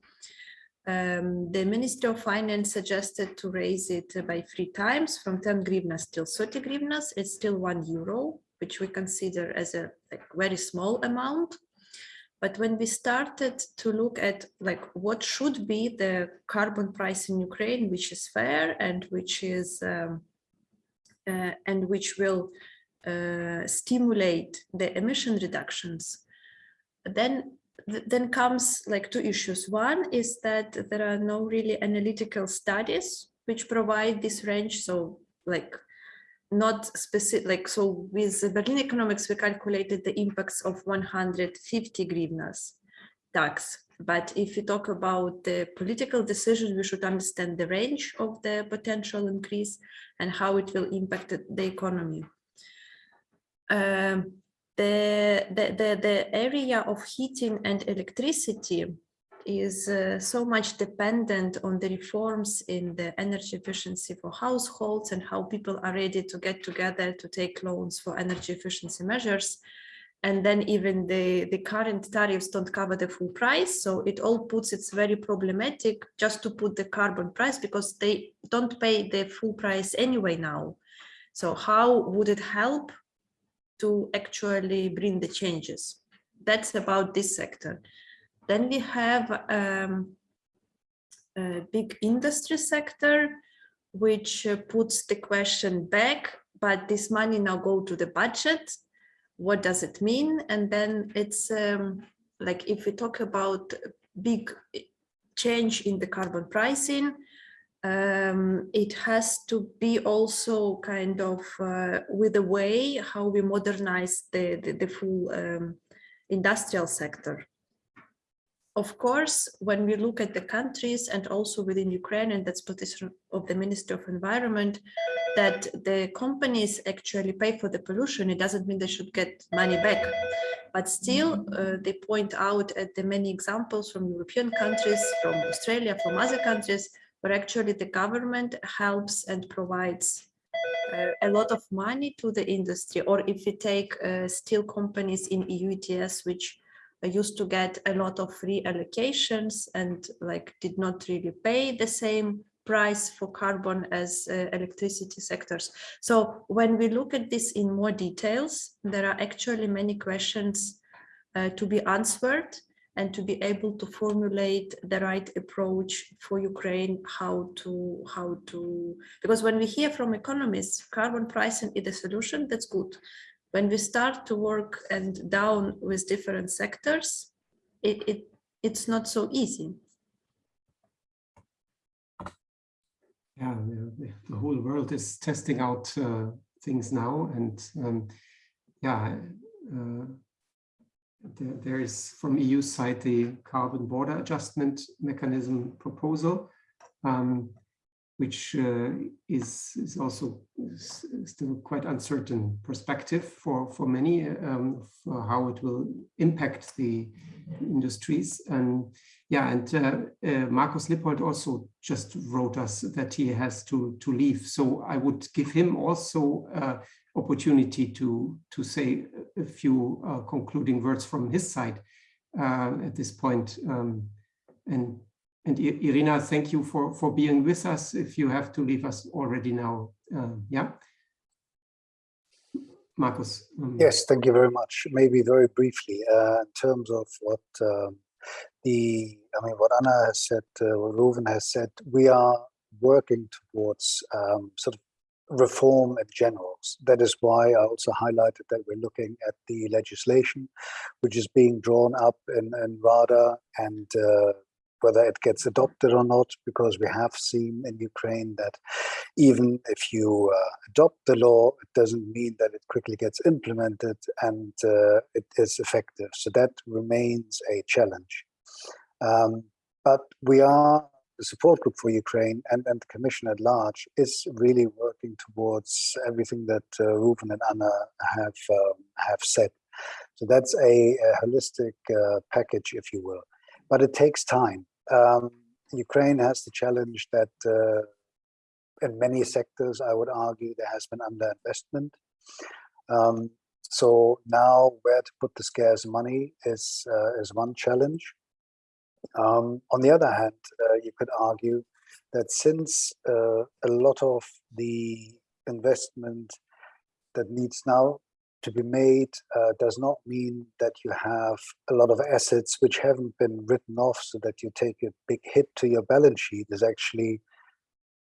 Um, the Ministry of Finance suggested to raise it by three times from 10 grivnas till 30 grivnas. It's still one euro, which we consider as a like, very small amount. But when we started to look at like what should be the carbon price in Ukraine, which is fair and which is um, uh, and which will uh, stimulate the emission reductions, then then comes like two issues. One is that there are no really analytical studies which provide this range. So like not specific, like, so with Berlin economics, we calculated the impacts of 150 grivnas tax. But if you talk about the political decision, we should understand the range of the potential increase and how it will impact the- the economy. Um, the, the, the, the area of heating and electricity is uh, so much dependent on the reforms in the energy efficiency for households and how people are ready to get together to take loans for energy efficiency measures. And then even the, the current tariffs don't cover the full price. So it all puts it's very problematic just to put the carbon price because they don't pay the full price anyway now. So how would it help to actually bring the changes? That's about this sector. Then we have um, a big industry sector, which uh, puts the question back, but this money now go to the budget. What does it mean? And then it's um, like if we talk about big change in the carbon pricing, um, it has to be also kind of uh, with the way how we modernize the, the, the full um, industrial sector of course, when we look at the countries and also within Ukraine, and that's position of the Minister of Environment, that the companies actually pay for the pollution, it doesn't mean they should get money back. But still, uh, they point out at the many examples from European countries, from Australia, from other countries, where actually the government helps and provides uh, a lot of money to the industry. Or if we take uh, steel companies in EU ETS, which used to get a lot of free allocations and like did not really pay the same price for carbon as uh, electricity sectors. So when we look at this in more details, there are actually many questions uh, to be answered and to be able to formulate the right approach for Ukraine, how to, how to, because when we hear from economists, carbon pricing is a solution, that's good when we start to work and down with different sectors, it, it it's not so easy. Yeah, the, the whole world is testing out uh, things now, and um, yeah, uh, there, there is from EU side the carbon border adjustment mechanism proposal. Um, which uh, is, is also still quite uncertain perspective for, for many um, for how it will impact the industries. And yeah, and uh, uh, Markus Lippold also just wrote us that he has to, to leave. So I would give him also uh, opportunity to, to say a few uh, concluding words from his side uh, at this point. Um, and and Irina, thank you for, for being with us if you have to leave us already now. Uh, yeah. Markus. Um, yes, thank you very much. Maybe very briefly, uh, in terms of what um, the, I mean, what Anna has said, uh, what Ruven has said, we are working towards um, sort of reform in general. That is why I also highlighted that we're looking at the legislation, which is being drawn up in, in RADA and uh, whether it gets adopted or not, because we have seen in Ukraine that even if you uh, adopt the law, it doesn't mean that it quickly gets implemented and uh, it is effective. So that remains a challenge. Um, but we are, the support group for Ukraine and, and the Commission at large is really working towards everything that uh, and Anna have, um, have said. So that's a, a holistic uh, package, if you will but it takes time. Um, Ukraine has the challenge that uh, in many sectors, I would argue, there has been underinvestment. Um, so now where to put the scarce money is, uh, is one challenge. Um, on the other hand, uh, you could argue that since uh, a lot of the investment that needs now to be made uh, does not mean that you have a lot of assets which haven't been written off so that you take a big hit to your balance sheet is actually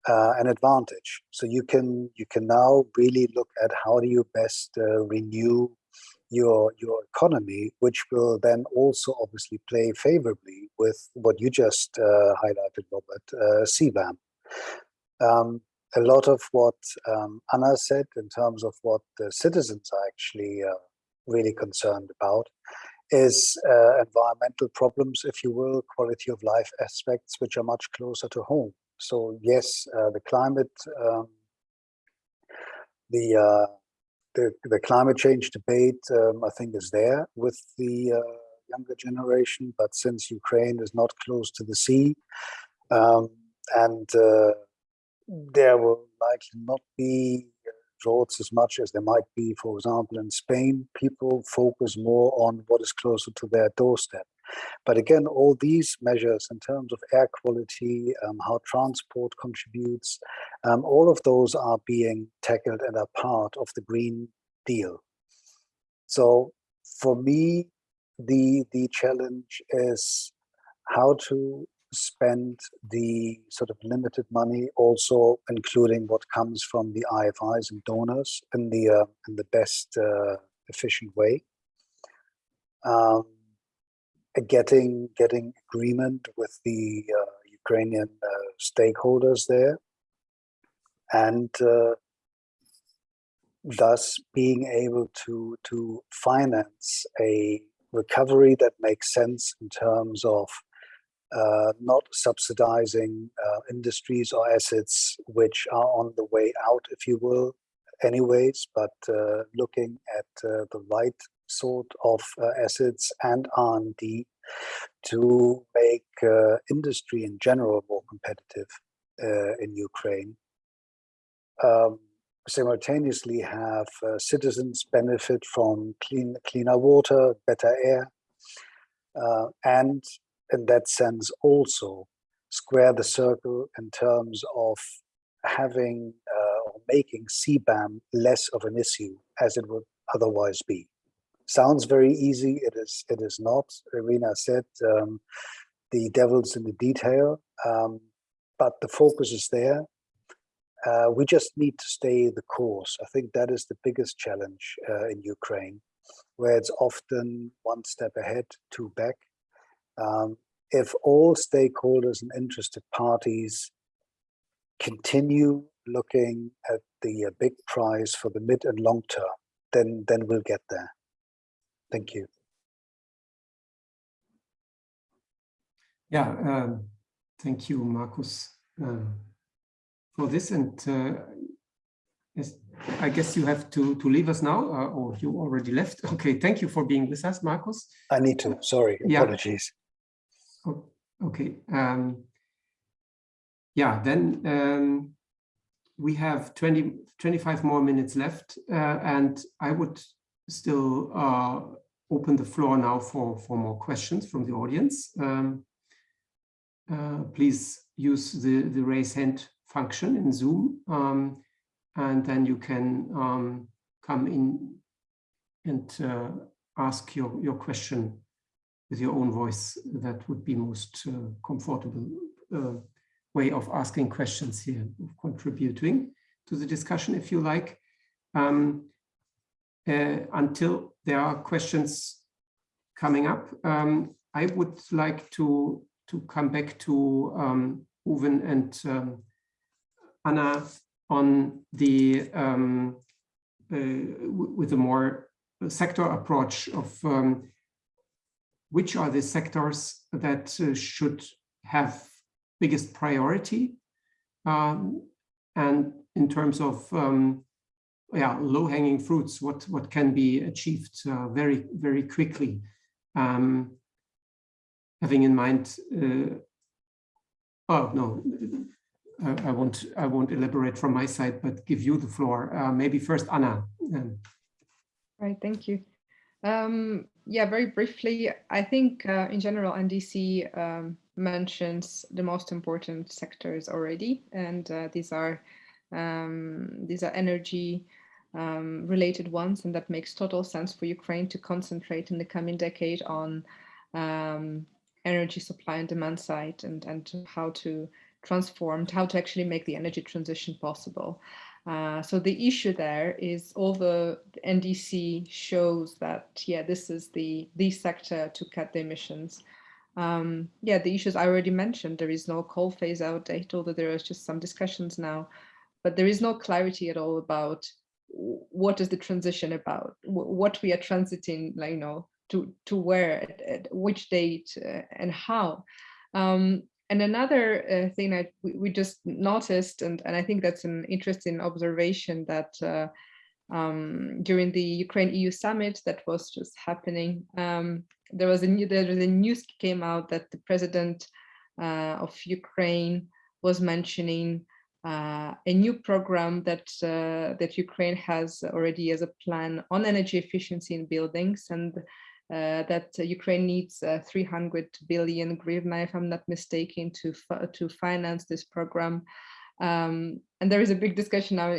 uh, an advantage. So you can you can now really look at how do you best uh, renew your your economy, which will then also obviously play favorably with what you just uh, highlighted, Robert, uh, CBAM. Um, a lot of what um, Anna said in terms of what the citizens are actually uh, really concerned about is uh, environmental problems, if you will, quality of life aspects, which are much closer to home. So yes, uh, the climate, um, the, uh, the the climate change debate, um, I think, is there with the uh, younger generation. But since Ukraine is not close to the sea, um, and uh, there will likely not be droughts as much as there might be, for example, in Spain, people focus more on what is closer to their doorstep. But again, all these measures in terms of air quality, um, how transport contributes, um, all of those are being tackled and are part of the Green Deal. So for me, the, the challenge is how to spend the sort of limited money also including what comes from the IFIs and donors in the uh, in the best uh, efficient way. Um, getting getting agreement with the uh, Ukrainian uh, stakeholders there and uh, thus being able to to finance a recovery that makes sense in terms of uh, not subsidizing uh, industries or assets which are on the way out, if you will, anyways, but uh, looking at uh, the right sort of uh, assets and R&D to make uh, industry in general more competitive in Ukraine. Um, simultaneously have citizens benefit from clean, cleaner water, better air, and in that sense also square the circle in terms of having uh, or making CBAM less of an issue as it would otherwise be. Sounds very easy, it is it is not. Irina said um, the devil's in the detail, um, but the focus is there. Uh, we just need to stay the course. I think that is the biggest challenge uh, in Ukraine, where it's often one step ahead, two back. Um, if all stakeholders and interested parties continue looking at the uh, big prize for the mid and long term, then, then we'll get there. Thank you. Yeah, um, thank you, Markus, um, for this. And uh, yes, I guess you have to, to leave us now, uh, or you already left. <laughs> Okay, thank you for being with us, Markus. I need to, sorry, apologies. Oh, Okay. Um, yeah, then um, we have 20, 25 more minutes left, uh, and I would still uh, open the floor now for, for more questions from the audience. Um, uh, please use the, the raise hand function in Zoom, um, and then you can um, come in and uh, ask your, your question with your own voice, that would be most uh, comfortable uh, way of asking questions here, of contributing to the discussion if you like. Um, uh, until there are questions coming up, um, I would like to, to come back to um, Ruven and um, Anna on the um, uh, with a more sector approach of um, which are the sectors that uh, should have biggest priority? Um, and in terms of um, yeah low-hanging fruits what what can be achieved uh, very very quickly um, having in mind uh, oh no I, I, won't I won't elaborate from my side but give you the floor. Uh, maybe first Anna um, right thank you. Um, yeah, very briefly, I think uh, in general, NDC um, mentions the most important sectors already, and uh, these are um, these are energy um, related ones, and that makes total sense for Ukraine to concentrate in the coming decade on um, energy supply and demand side, and and how to transform, how to actually make the energy transition possible. Uh, so the issue there is the, the NDC shows that, yeah, this is the, the sector to cut the emissions. Um, yeah, the issues I already mentioned, there is no coal phase out date, although there is just some discussions now, but there is no clarity at all about what is the transition about, what we are transiting, like, you know, to to where at, at which date uh, and how um, and another uh, thing that we, just noticed and and i think that's an interesting observation that uh, um, during the ukraine eu summit that was just happening um, there was a new there was a news came out that the president uh, of ukraine was mentioning uh, a new program that uh, that Ukraine has already as a plan on energy efficiency in buildings. And that Ukraine needs uh, 300 billion hryvnia, if I'm not mistaken, to to finance this program. Um, and there is a big discussion now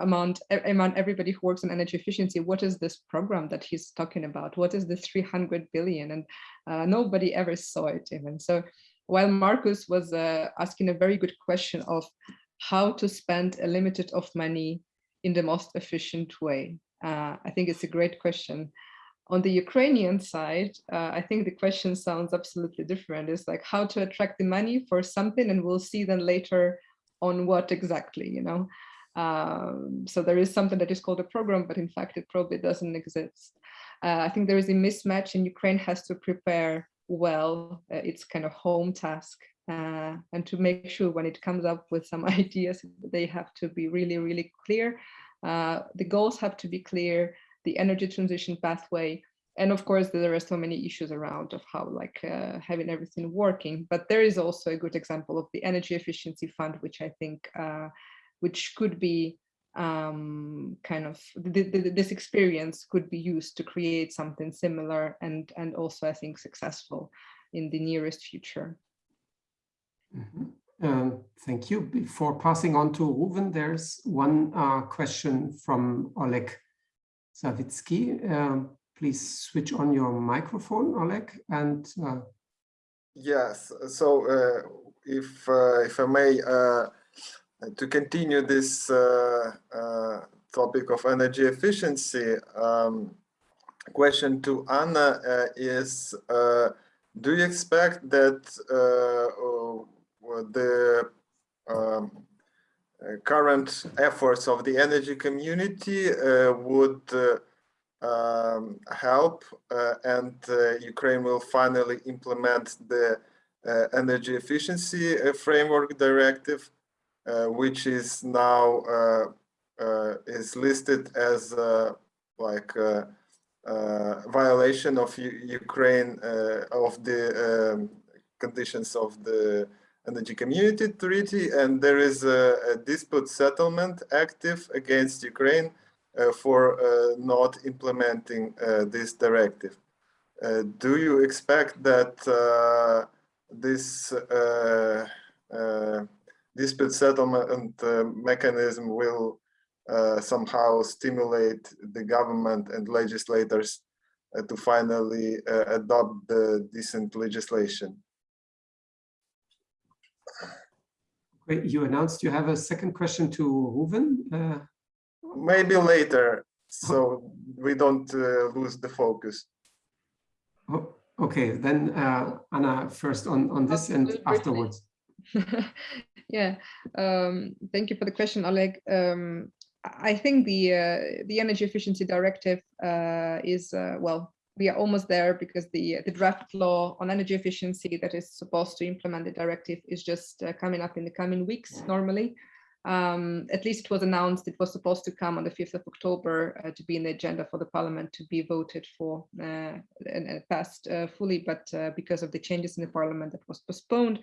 among among everybody who works on energy efficiency. What is this program that he's talking about? What is the 300 billion? And uh, nobody ever saw it even. So while Markus was uh, asking a very good question of how to spend a limited of money in the most efficient way, uh, I think it's a great question. On the Ukrainian side, uh, I think the question sounds absolutely different. It's like how to attract the money for something and we'll see then later on what exactly, you know. Um, so there is something that is called a program, but in fact it probably doesn't exist. Uh, I think there is a mismatch and Ukraine has to prepare well uh, its kind of home task uh, and to make sure when it comes up with some <laughs> ideas, they have to be really, really clear. Uh, the goals have to be clear the energy transition pathway. And of course, there are so many issues around of how like uh, having everything working, but there is also a good example of the energy efficiency fund, which I think, uh, which could be um, kind of th th this experience could be used to create something similar and and also I think successful in the nearest future. Mm -hmm. thank you. Before passing on to Ruven, there's one uh, question from Oleg Savitsky. Uh, please switch on your microphone, Oleg. And uh... yes, so uh, if uh, if I may, uh, to continue this uh, topic of energy efficiency, um, question to Anna is: Do you expect that the um, uh, current efforts of the energy community uh, would uh, um, help and Ukraine will finally implement the energy efficiency framework directive, which is now is listed as like uh, violation of U Ukraine uh, of the um, conditions of the Energy Community Treaty, and there is a, a dispute settlement active against Ukraine uh, for uh, not implementing uh, this directive. Uh, do you expect that uh, this uh, dispute settlement mechanism will somehow stimulate the government and legislators to finally adopt the decent legislation? Great. You announced you have a second question to Ruven. Uh, Maybe later, so we don't uh, lose the focus. Oh, okay, then uh, Anna first on, on this and afterwards. <laughs> yeah, um, thank you for the question, Oleg. Um, I think the uh, the energy efficiency directive uh, is uh, well we are almost there because the the draft law on energy efficiency that is supposed to implement the directive is just uh, coming up in the coming weeks normally. Um, at least it was announced it was supposed to come on the 5th of October uh, to be in the agenda for the parliament to be voted for uh, and, and, passed uh, fully but uh, because of the changes in the parliament that was postponed.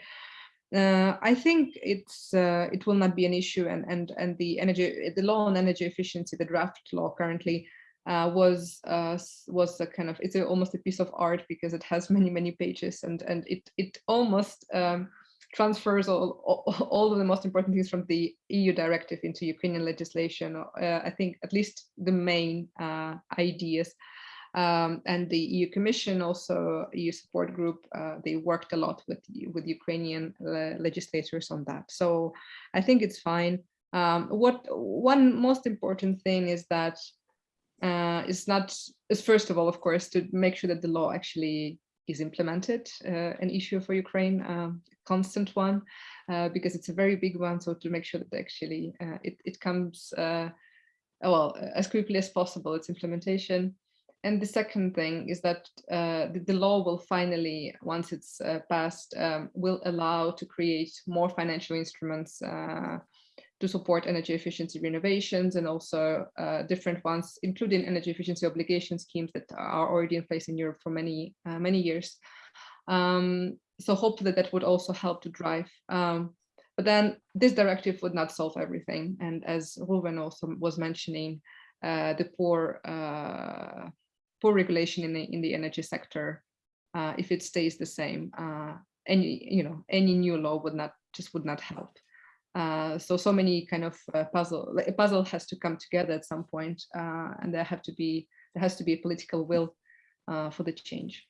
Uh, I think it's it will not be an issue and and and the energy the law on energy efficiency the draft law currently uh, was uh, was a kind of it's a, almost a piece of art because it has <laughs> many many pages and and it it almost um, transfers all, all, <laughs> all of the most important things from the EU directive into Ukrainian legislation. Uh, I think at least the main uh, ideas. Um, and the EU Commission, also EU support group, uh, they worked a lot with with Ukrainian legislators on that. So I think it's fine. Um, what one most important thing is that uh, is not is first of all, of course, to make sure that the law actually is implemented, uh, an issue for Ukraine, um, constant one, uh, because it's a very big one. So to make sure that actually uh, it, it comes, uh, well, as quickly as possible, its implementation. and the second thing is that uh, the, the, law will finally, once it's passed, um, will allow to create more financial instruments to support energy efficiency renovations and also uh, different ones, including energy efficiency obligation schemes that are already in place in Europe for many, uh, many years. Um, so hopefully that would also help to drive. Um, but then this directive would not solve everything. And as Ruven also was mentioning, uh, the poor poor regulation in the in the energy sector uh, if it stays the same uh, any you know any new law would not just would not help uh, so so many kind of uh, puzzle a puzzle has to come together at some point, uh, and there have to be there has to be a political will uh, for the change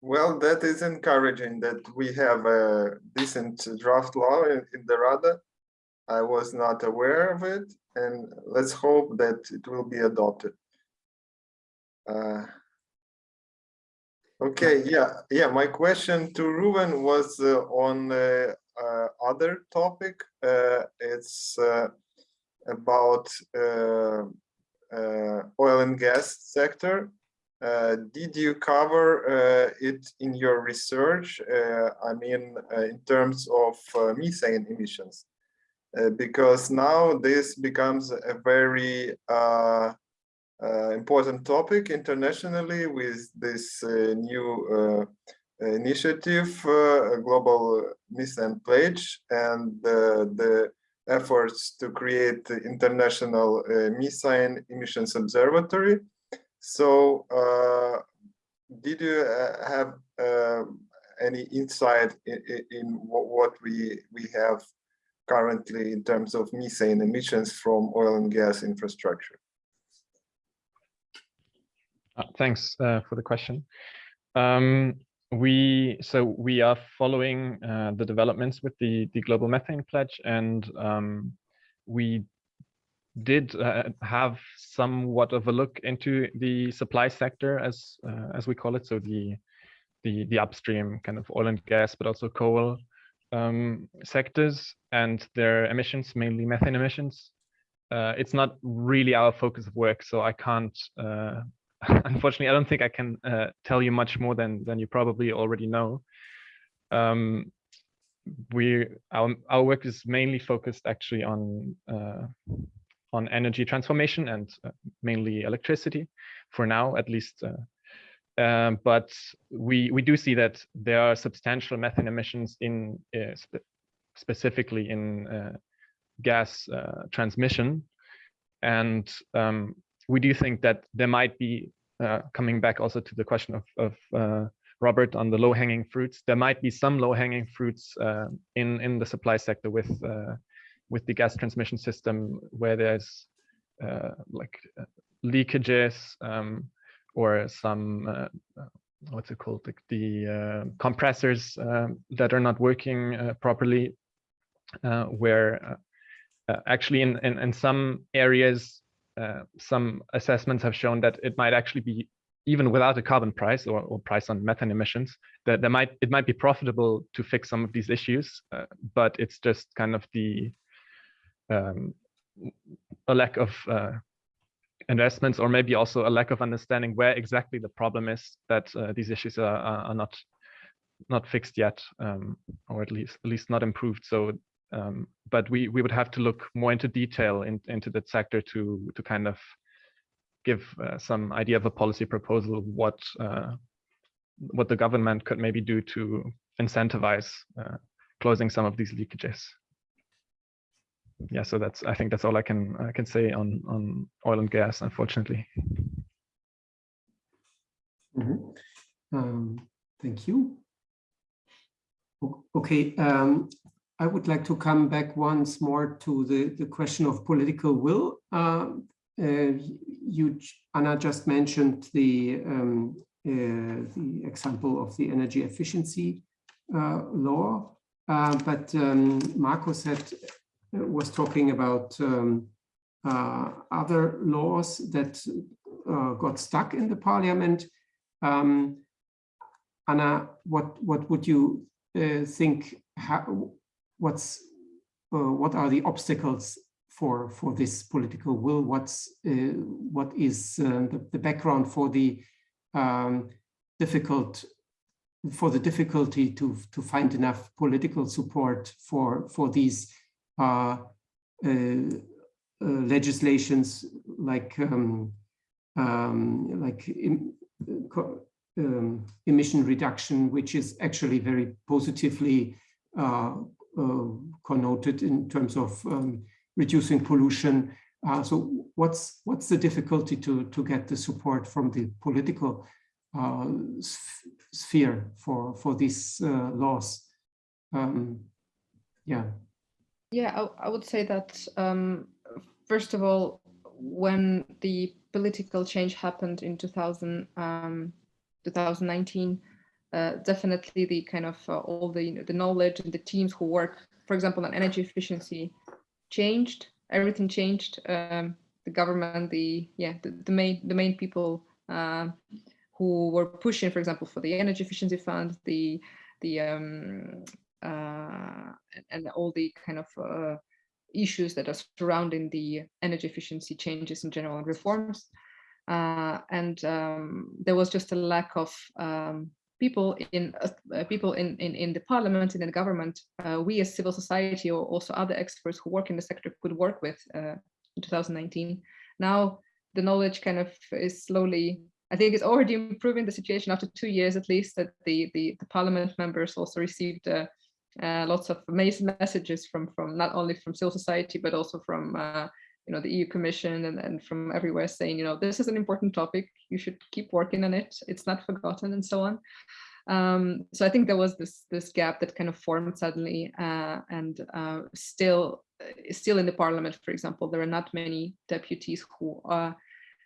well that is encouraging that we have a decent draft law in, in the rada i was not aware of it and let's hope that it will be adopted. Uh, okay, yeah, yeah. My question to Ruben was uh, on uh, other topic. Uh, it's uh, about uh, oil and gas sector. did you cover it in your research? I mean, in terms of methane emissions. Uh, because now this becomes a very uh, uh, important topic internationally with this uh, new uh, initiative, Global Methane Pledge, and the efforts to create the International Methane Emissions Observatory. So did you have any insight in, in what we, we have currently in terms of methane emissions from oil and gas infrastructure? Uh, thanks uh, for the question. Um, we so we are following uh, the developments with the the global methane pledge, and um, we did uh, have somewhat of a look into the supply sector, as uh, as we call it, so the the the upstream kind of oil and gas, but also coal um, sectors and their emissions, mainly methane emissions. It's not really our focus of work, so I can't, <laughs> unfortunately, I don't think I can uh, tell you much more than, than you probably already know. Um, we our, our work is mainly focused actually on uh, on energy transformation and uh, mainly electricity for now, at least uh, um, but we we do see that there are substantial methane emissions in uh, spe specifically in gas transmission, and um, we do think that there might be uh, coming back also to the question of, of uh, Robert on the low-hanging fruits. There might be some low-hanging fruits uh, in in the supply sector with with the gas transmission system where there's like leakages. Um, or some uh, uh, what's it called like the uh, compressors um, that are not working uh, properly uh, where uh, actually in, in, in some areas some assessments have shown that it might actually be even without a carbon price or, or price on methane emissions that there might it might be profitable to fix some of these issues but it's just kind of the um, a lack of investments or maybe also a lack of understanding where exactly the problem is that uh, these issues are, are, not not fixed yet um, or at least at least not improved. So um, but we we would have to look more into detail in, into that sector to to kind of give uh, some idea of a policy proposal what uh, what the government could maybe do to incentivize uh, closing some of these leakages yeah, so that's I think that's all I can I can say on on oil and gas, unfortunately. Mm -hmm. um, thank you. Okay, um, I would like to come back once more to the the question of political will. Uh, uh, you, Anna, just mentioned the um, uh, the example of the energy efficiency uh, law, uh, but um, Markus said was talking about um, uh, other laws that uh, got stuck in the parliament. Um, Anna, what what would you uh, think? What's uh, what are the obstacles for for this political will? What's uh, what is uh, the, the, background for the um, difficult for the difficulty to to find enough political support for for these uh, uh, uh legislations like um, um, like um, emission reduction, which is actually very positively uh, connoted in terms of um, reducing pollution. Uh, so what's what's the difficulty to to get the support from the political uh, sphere for for these uh, laws? Um, yeah. Yeah, I, I, would say that um, first of all, when the political change happened in 2000, um, 2019, uh, definitely the kind of uh, all the, you know, the knowledge and the teams who work, for example, on energy efficiency changed, everything changed. Um, the government, the, yeah, the, the main, the main people uh, who were pushing, for example, for the energy efficiency fund, the, the, um, uh, and all the kind of uh, issues that are surrounding the energy efficiency changes in general and reforms. Uh, and um, there was just a lack of um, people in uh, people in, in in the parliament and in the government. Uh, we as civil society or also other experts who work in the sector could work with uh, in 2019. Now the knowledge kind of is slowly. I think it's already <laughs> improving the situation after two years at least that the the, the parliament members also received uh, uh, lots of amazing messages from from not only from civil society but also from uh, you know the EU Commission and, and from everywhere saying you know this is an important topic you should keep working on it it's not forgotten and so on um, so I think there was this this gap that kind of formed suddenly uh, and uh, still uh, still in the parliament for example there are not many deputies who are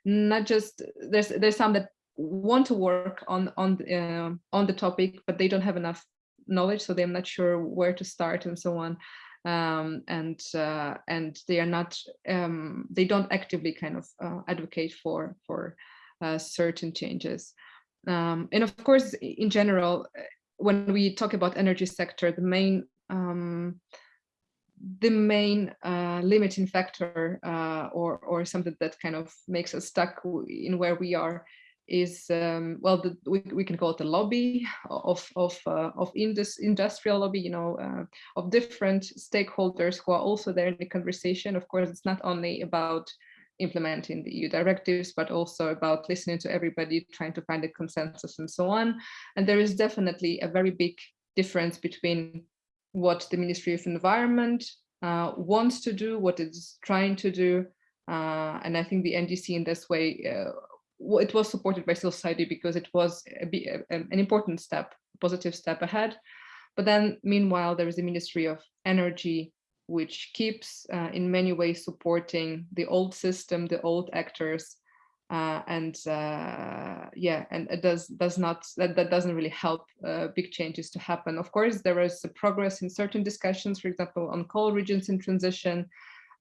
not just there's there's some that want to work on on uh, on the topic but they don't have enough knowledge, so they're not sure where to start and so on. Um, and uh, and they are not um, they don't actively kind of uh, advocate for for uh, certain changes. Um, and of course, in general, when we talk about energy sector, the main um, the main uh, limiting factor uh, or or something that kind of makes us stuck in where we are is um, well the, we, we can call it the lobby of of uh, of indus, industrial lobby you know uh, of different stakeholders who are also there in the conversation. Of course it's not only about implementing the EU directives but also about listening to everybody trying to find a consensus and so on. And there is definitely a very big difference between what the Ministry of Environment uh, wants to do what it's trying to do uh, and I think the NDC in this way uh, it was supported by civil society because it was a, a, an important step, positive step ahead. But then meanwhile, there is the Ministry of Energy, which keeps uh, in many ways supporting the old system, the old actors, uh, and uh, yeah, and it does does not that, that doesn't really help uh, big changes to happen. Of course, there is progress in certain discussions, for example, on coal regions in transition,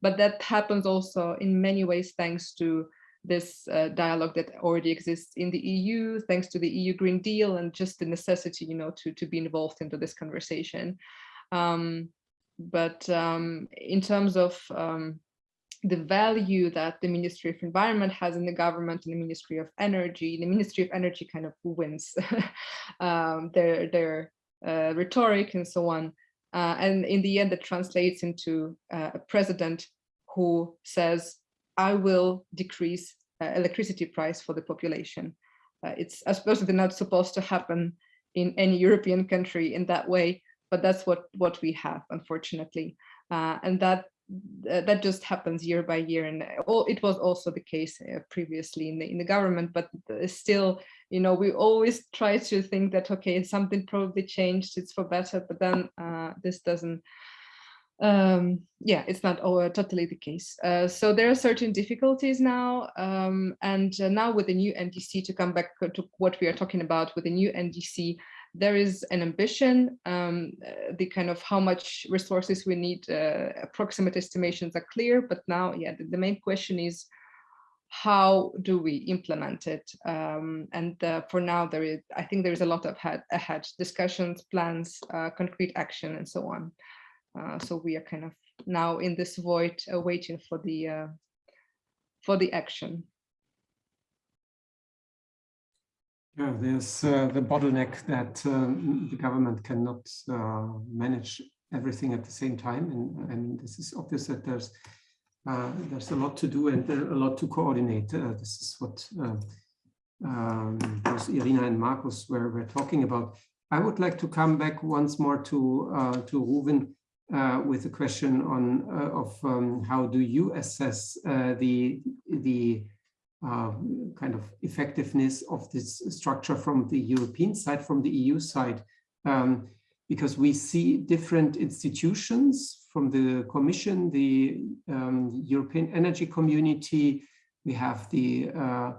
but that happens also in many ways thanks to this uh, dialogue that already exists in the EU, thanks to the EU Green Deal and just the necessity, you know, to, to be involved into this conversation. Um, but um, in terms of um, the value that the Ministry of Environment has in the government and the Ministry of Energy, the Ministry of Energy kind of wins <laughs> um, their, their uh, rhetoric and so on. Uh, and in the end, it translates into uh, a president who says, I will decrease uh, electricity price for the population. Uh, it's not supposed to happen in any European country in that way, but that's what what we have, unfortunately, uh, and that that just happens year by year and all, it was also the case uh, previously in the in the government but still you know we always try to think that okay something probably changed it's for better but then uh, this doesn't um, yeah, it's not uh, totally the case. Uh, so there are certain difficulties now, um, and uh, now with the new NDC, to come back to what we are talking about with the new NDC, there is an ambition, um, uh, the kind of how much resources we need, uh, approximate estimations are clear, but now, yeah, the, the main question is, how do we implement it? Um, and uh, for now, there is, I think there is a lot of ahead, ahead discussions, plans, concrete action, and so on. Uh, so we are kind of now in this void, uh, waiting for the uh, for the action. Yeah, there's uh, the bottleneck that um, the government cannot uh, manage everything at the same time, and I mean this is obvious that there's uh, there's a lot to do and a lot to coordinate. This is what um, both Irina and Markus were, were talking about. I would like to come back once more to to Ruven uh, with a question on uh, of um, how do you assess the the kind of effectiveness of this structure from the European side, from the EU side, um, because we see different institutions from the Commission, the um, European Energy Community, we have the uh,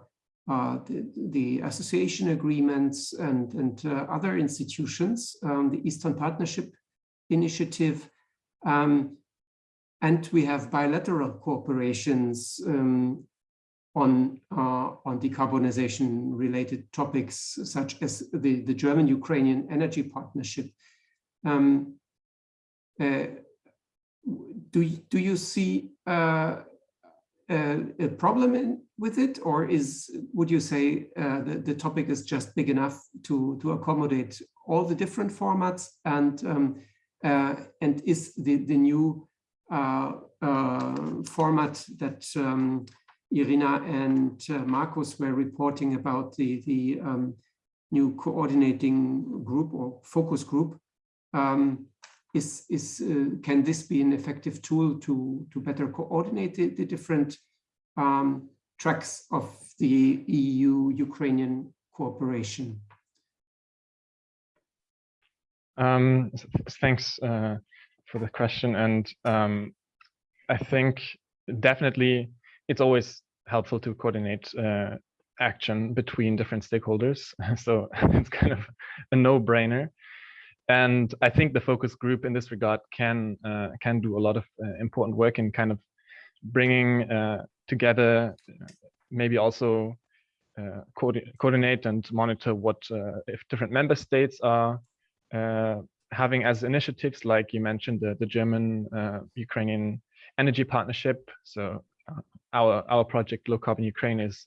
uh, the, the, association agreements and, and uh, other institutions, um, the Eastern Partnership Initiative, um, and we have bilateral cooperations um, on, uh, on decarbonization related topics, such as the, the German-Ukrainian Energy Partnership. Um, uh, do, do you see uh, a, a problem in, with it, or is would you say uh, the, the topic is just big enough to, to accommodate all the different formats and um, and is the, the new uh, uh format that um, Irina and uh, Markus were reporting about the, the um, new coordinating group or focus group um, is, is uh, can this be an effective tool to, to better coordinate the, the different um, tracks of the EU-Ukrainian cooperation? Um, thanks uh, for the question. And um, I think definitely it's always helpful to coordinate uh, action between different stakeholders. <laughs> so <laughs> it's kind of a no-brainer. And I think the focus group in this regard can uh, can do a lot of uh, important work in kind of bringing uh, together, maybe also uh, co coordinate and monitor what uh, if different member states are uh, having as initiatives, like you mentioned, the, the German Ukrainian energy partnership. So our our project Low Carbon Ukraine is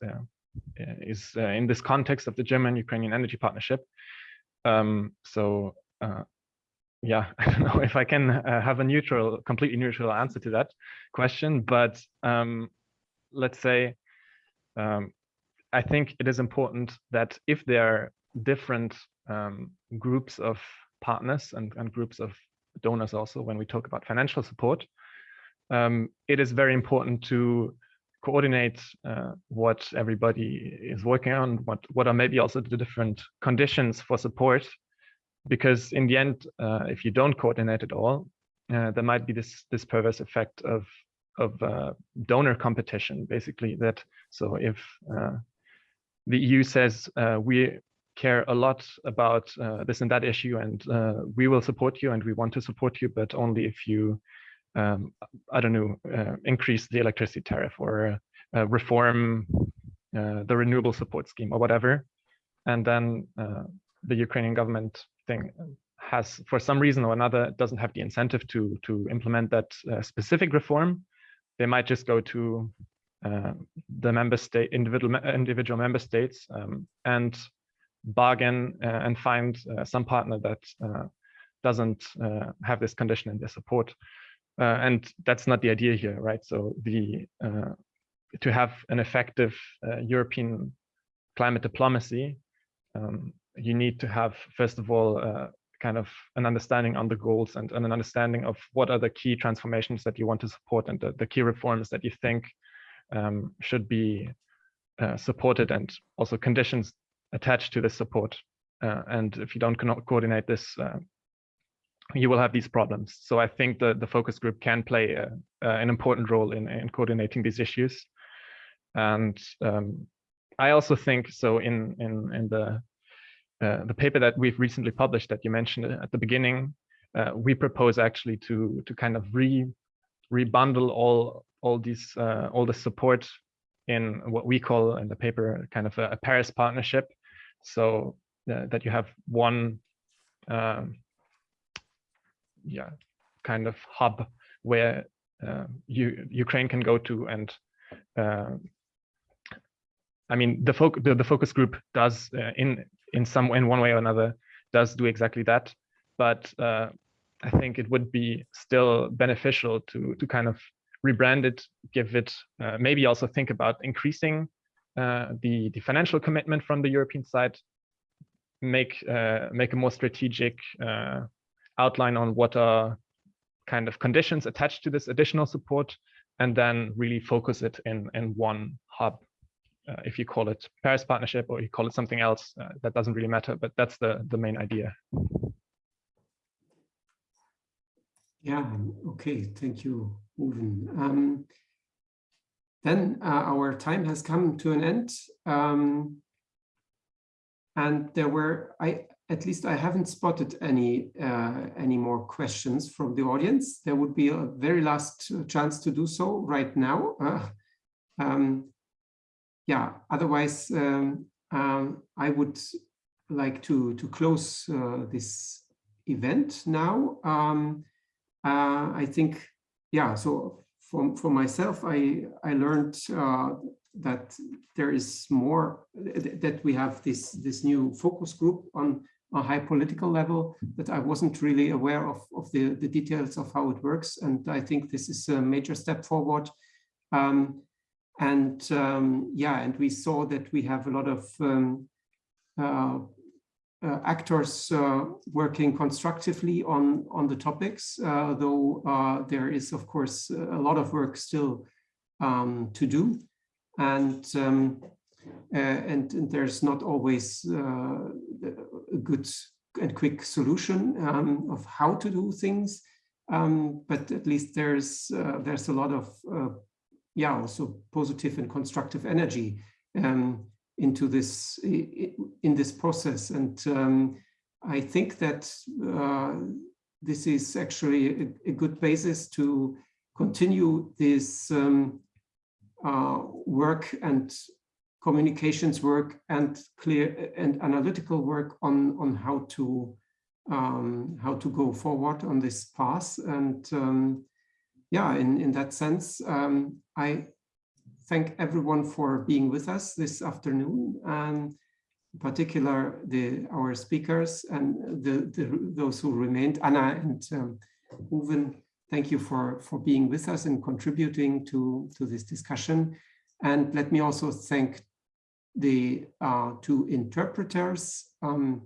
is in this context of the German Ukrainian energy partnership. Um, so uh, yeah, <laughs> I don't know if I can uh, have a neutral, completely neutral answer to that question, but um, let's say, um, I think it is important that if there are different um, groups of partners and, and groups of donors also, when we talk about financial support, um, it is very important to coordinate uh, what everybody is working on, what, what are maybe also the different conditions for support because in the end, uh, if you don't coordinate at all, uh, there might be this this perverse effect of of uh, donor competition, basically. That so if uh, the EU says uh, we care a lot about uh, this and that issue, and we will support you, and we want to support you, but only if you, um, I don't know, increase the electricity tariff or reform the renewable support scheme or whatever, and then the Ukrainian government thing has for some reason or another doesn't have the incentive to to implement that uh, specific reform. They might just go to uh, the member state individual individual member states um, and bargain uh, and find uh, some partner that uh, doesn't have this condition in their support. And that's not the idea here right? So the to have an effective european climate diplomacy um, you need to have, first of all, kind of an understanding on the goals and, and, an understanding of what are the key transformations that you want to support and the, the key reforms that you think um, should be uh, supported and also conditions attached to this support. Uh, and if you don't co coordinate this, uh, you will have these problems. So I think the, the focus group can play a, an important role in, in coordinating these issues. And um, I also think so in, in, in the uh, the paper that we've recently published that you mentioned at the beginning, uh, we propose actually to to kind of re rebundle all all these uh, all the support in what we call in the paper kind of a, a Paris partnership, so uh, that you have one um, yeah kind of hub where uh, you, Ukraine can go to and uh, I mean the, the, the focus group does uh, in in some in one way or another does do exactly that. But uh, I think it would be still beneficial to to kind of rebrand it give it uh, maybe also think about increasing uh, the the financial commitment from the European side make uh, make a more strategic uh, outline on what are kind of conditions attached to this additional support and then really focus it in in one hub uh, if you call it Paris Partnership or you call it something else, that doesn't really matter, but that's the, the main idea. Yeah, okay, thank you, Ruven. Um, then uh, our time has come to an end. Um, and there were, I at least I haven't spotted any uh, any more questions from the audience. There would be a very last chance to do so right now. Uh, um, yeah, otherwise, um, um, I would like to, to close uh, this event now. Um, uh, I think, yeah, so for, for myself, I, I learned uh, that there is more, that we have this, this new focus group on a high political level that I wasn't really aware of, of the, the details of how it works. And I think this is a major step forward. Um, and um, yeah, and we saw that we have a lot of um, uh, actors uh, working constructively on, on the topics, uh, though uh, there is, of course, a lot of work still um, to do. And, um, uh, and, there's not always a good and quick solution um, of how to do things. Um, but at least there's there's a lot of yeah, also positive and constructive energy um, into this in this process. And um, I think that uh, this is actually a, a, good basis to continue this um, uh, work and communications work and clear and analytical work on on how to um, how to go forward on this path and um, yeah, in, in that sense, um, I thank everyone for being with us this afternoon, and in particular the our speakers and the, the those who remained, Anna and um, Ruven. Thank you for for being with us and contributing to to this discussion. And let me also thank the uh, two interpreters, um,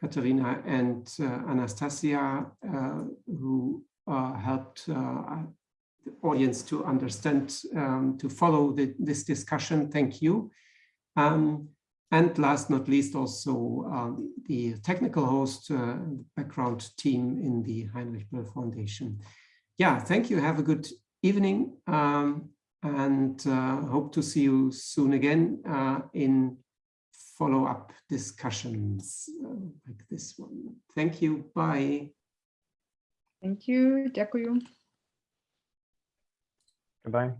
Katerina and uh, Anastasia, uh, who uh, helped uh, the audience to understand, um, to follow the, this discussion. Thank you. Um, and last not least, also um, the technical host, uh, background team in the Heinrich Böll Foundation. Yeah, thank you. Have a good evening um, and uh, hope to see you soon again uh, in follow-up discussions uh, like this one. Thank you. Bye. Thank you. Дякую. Goodbye.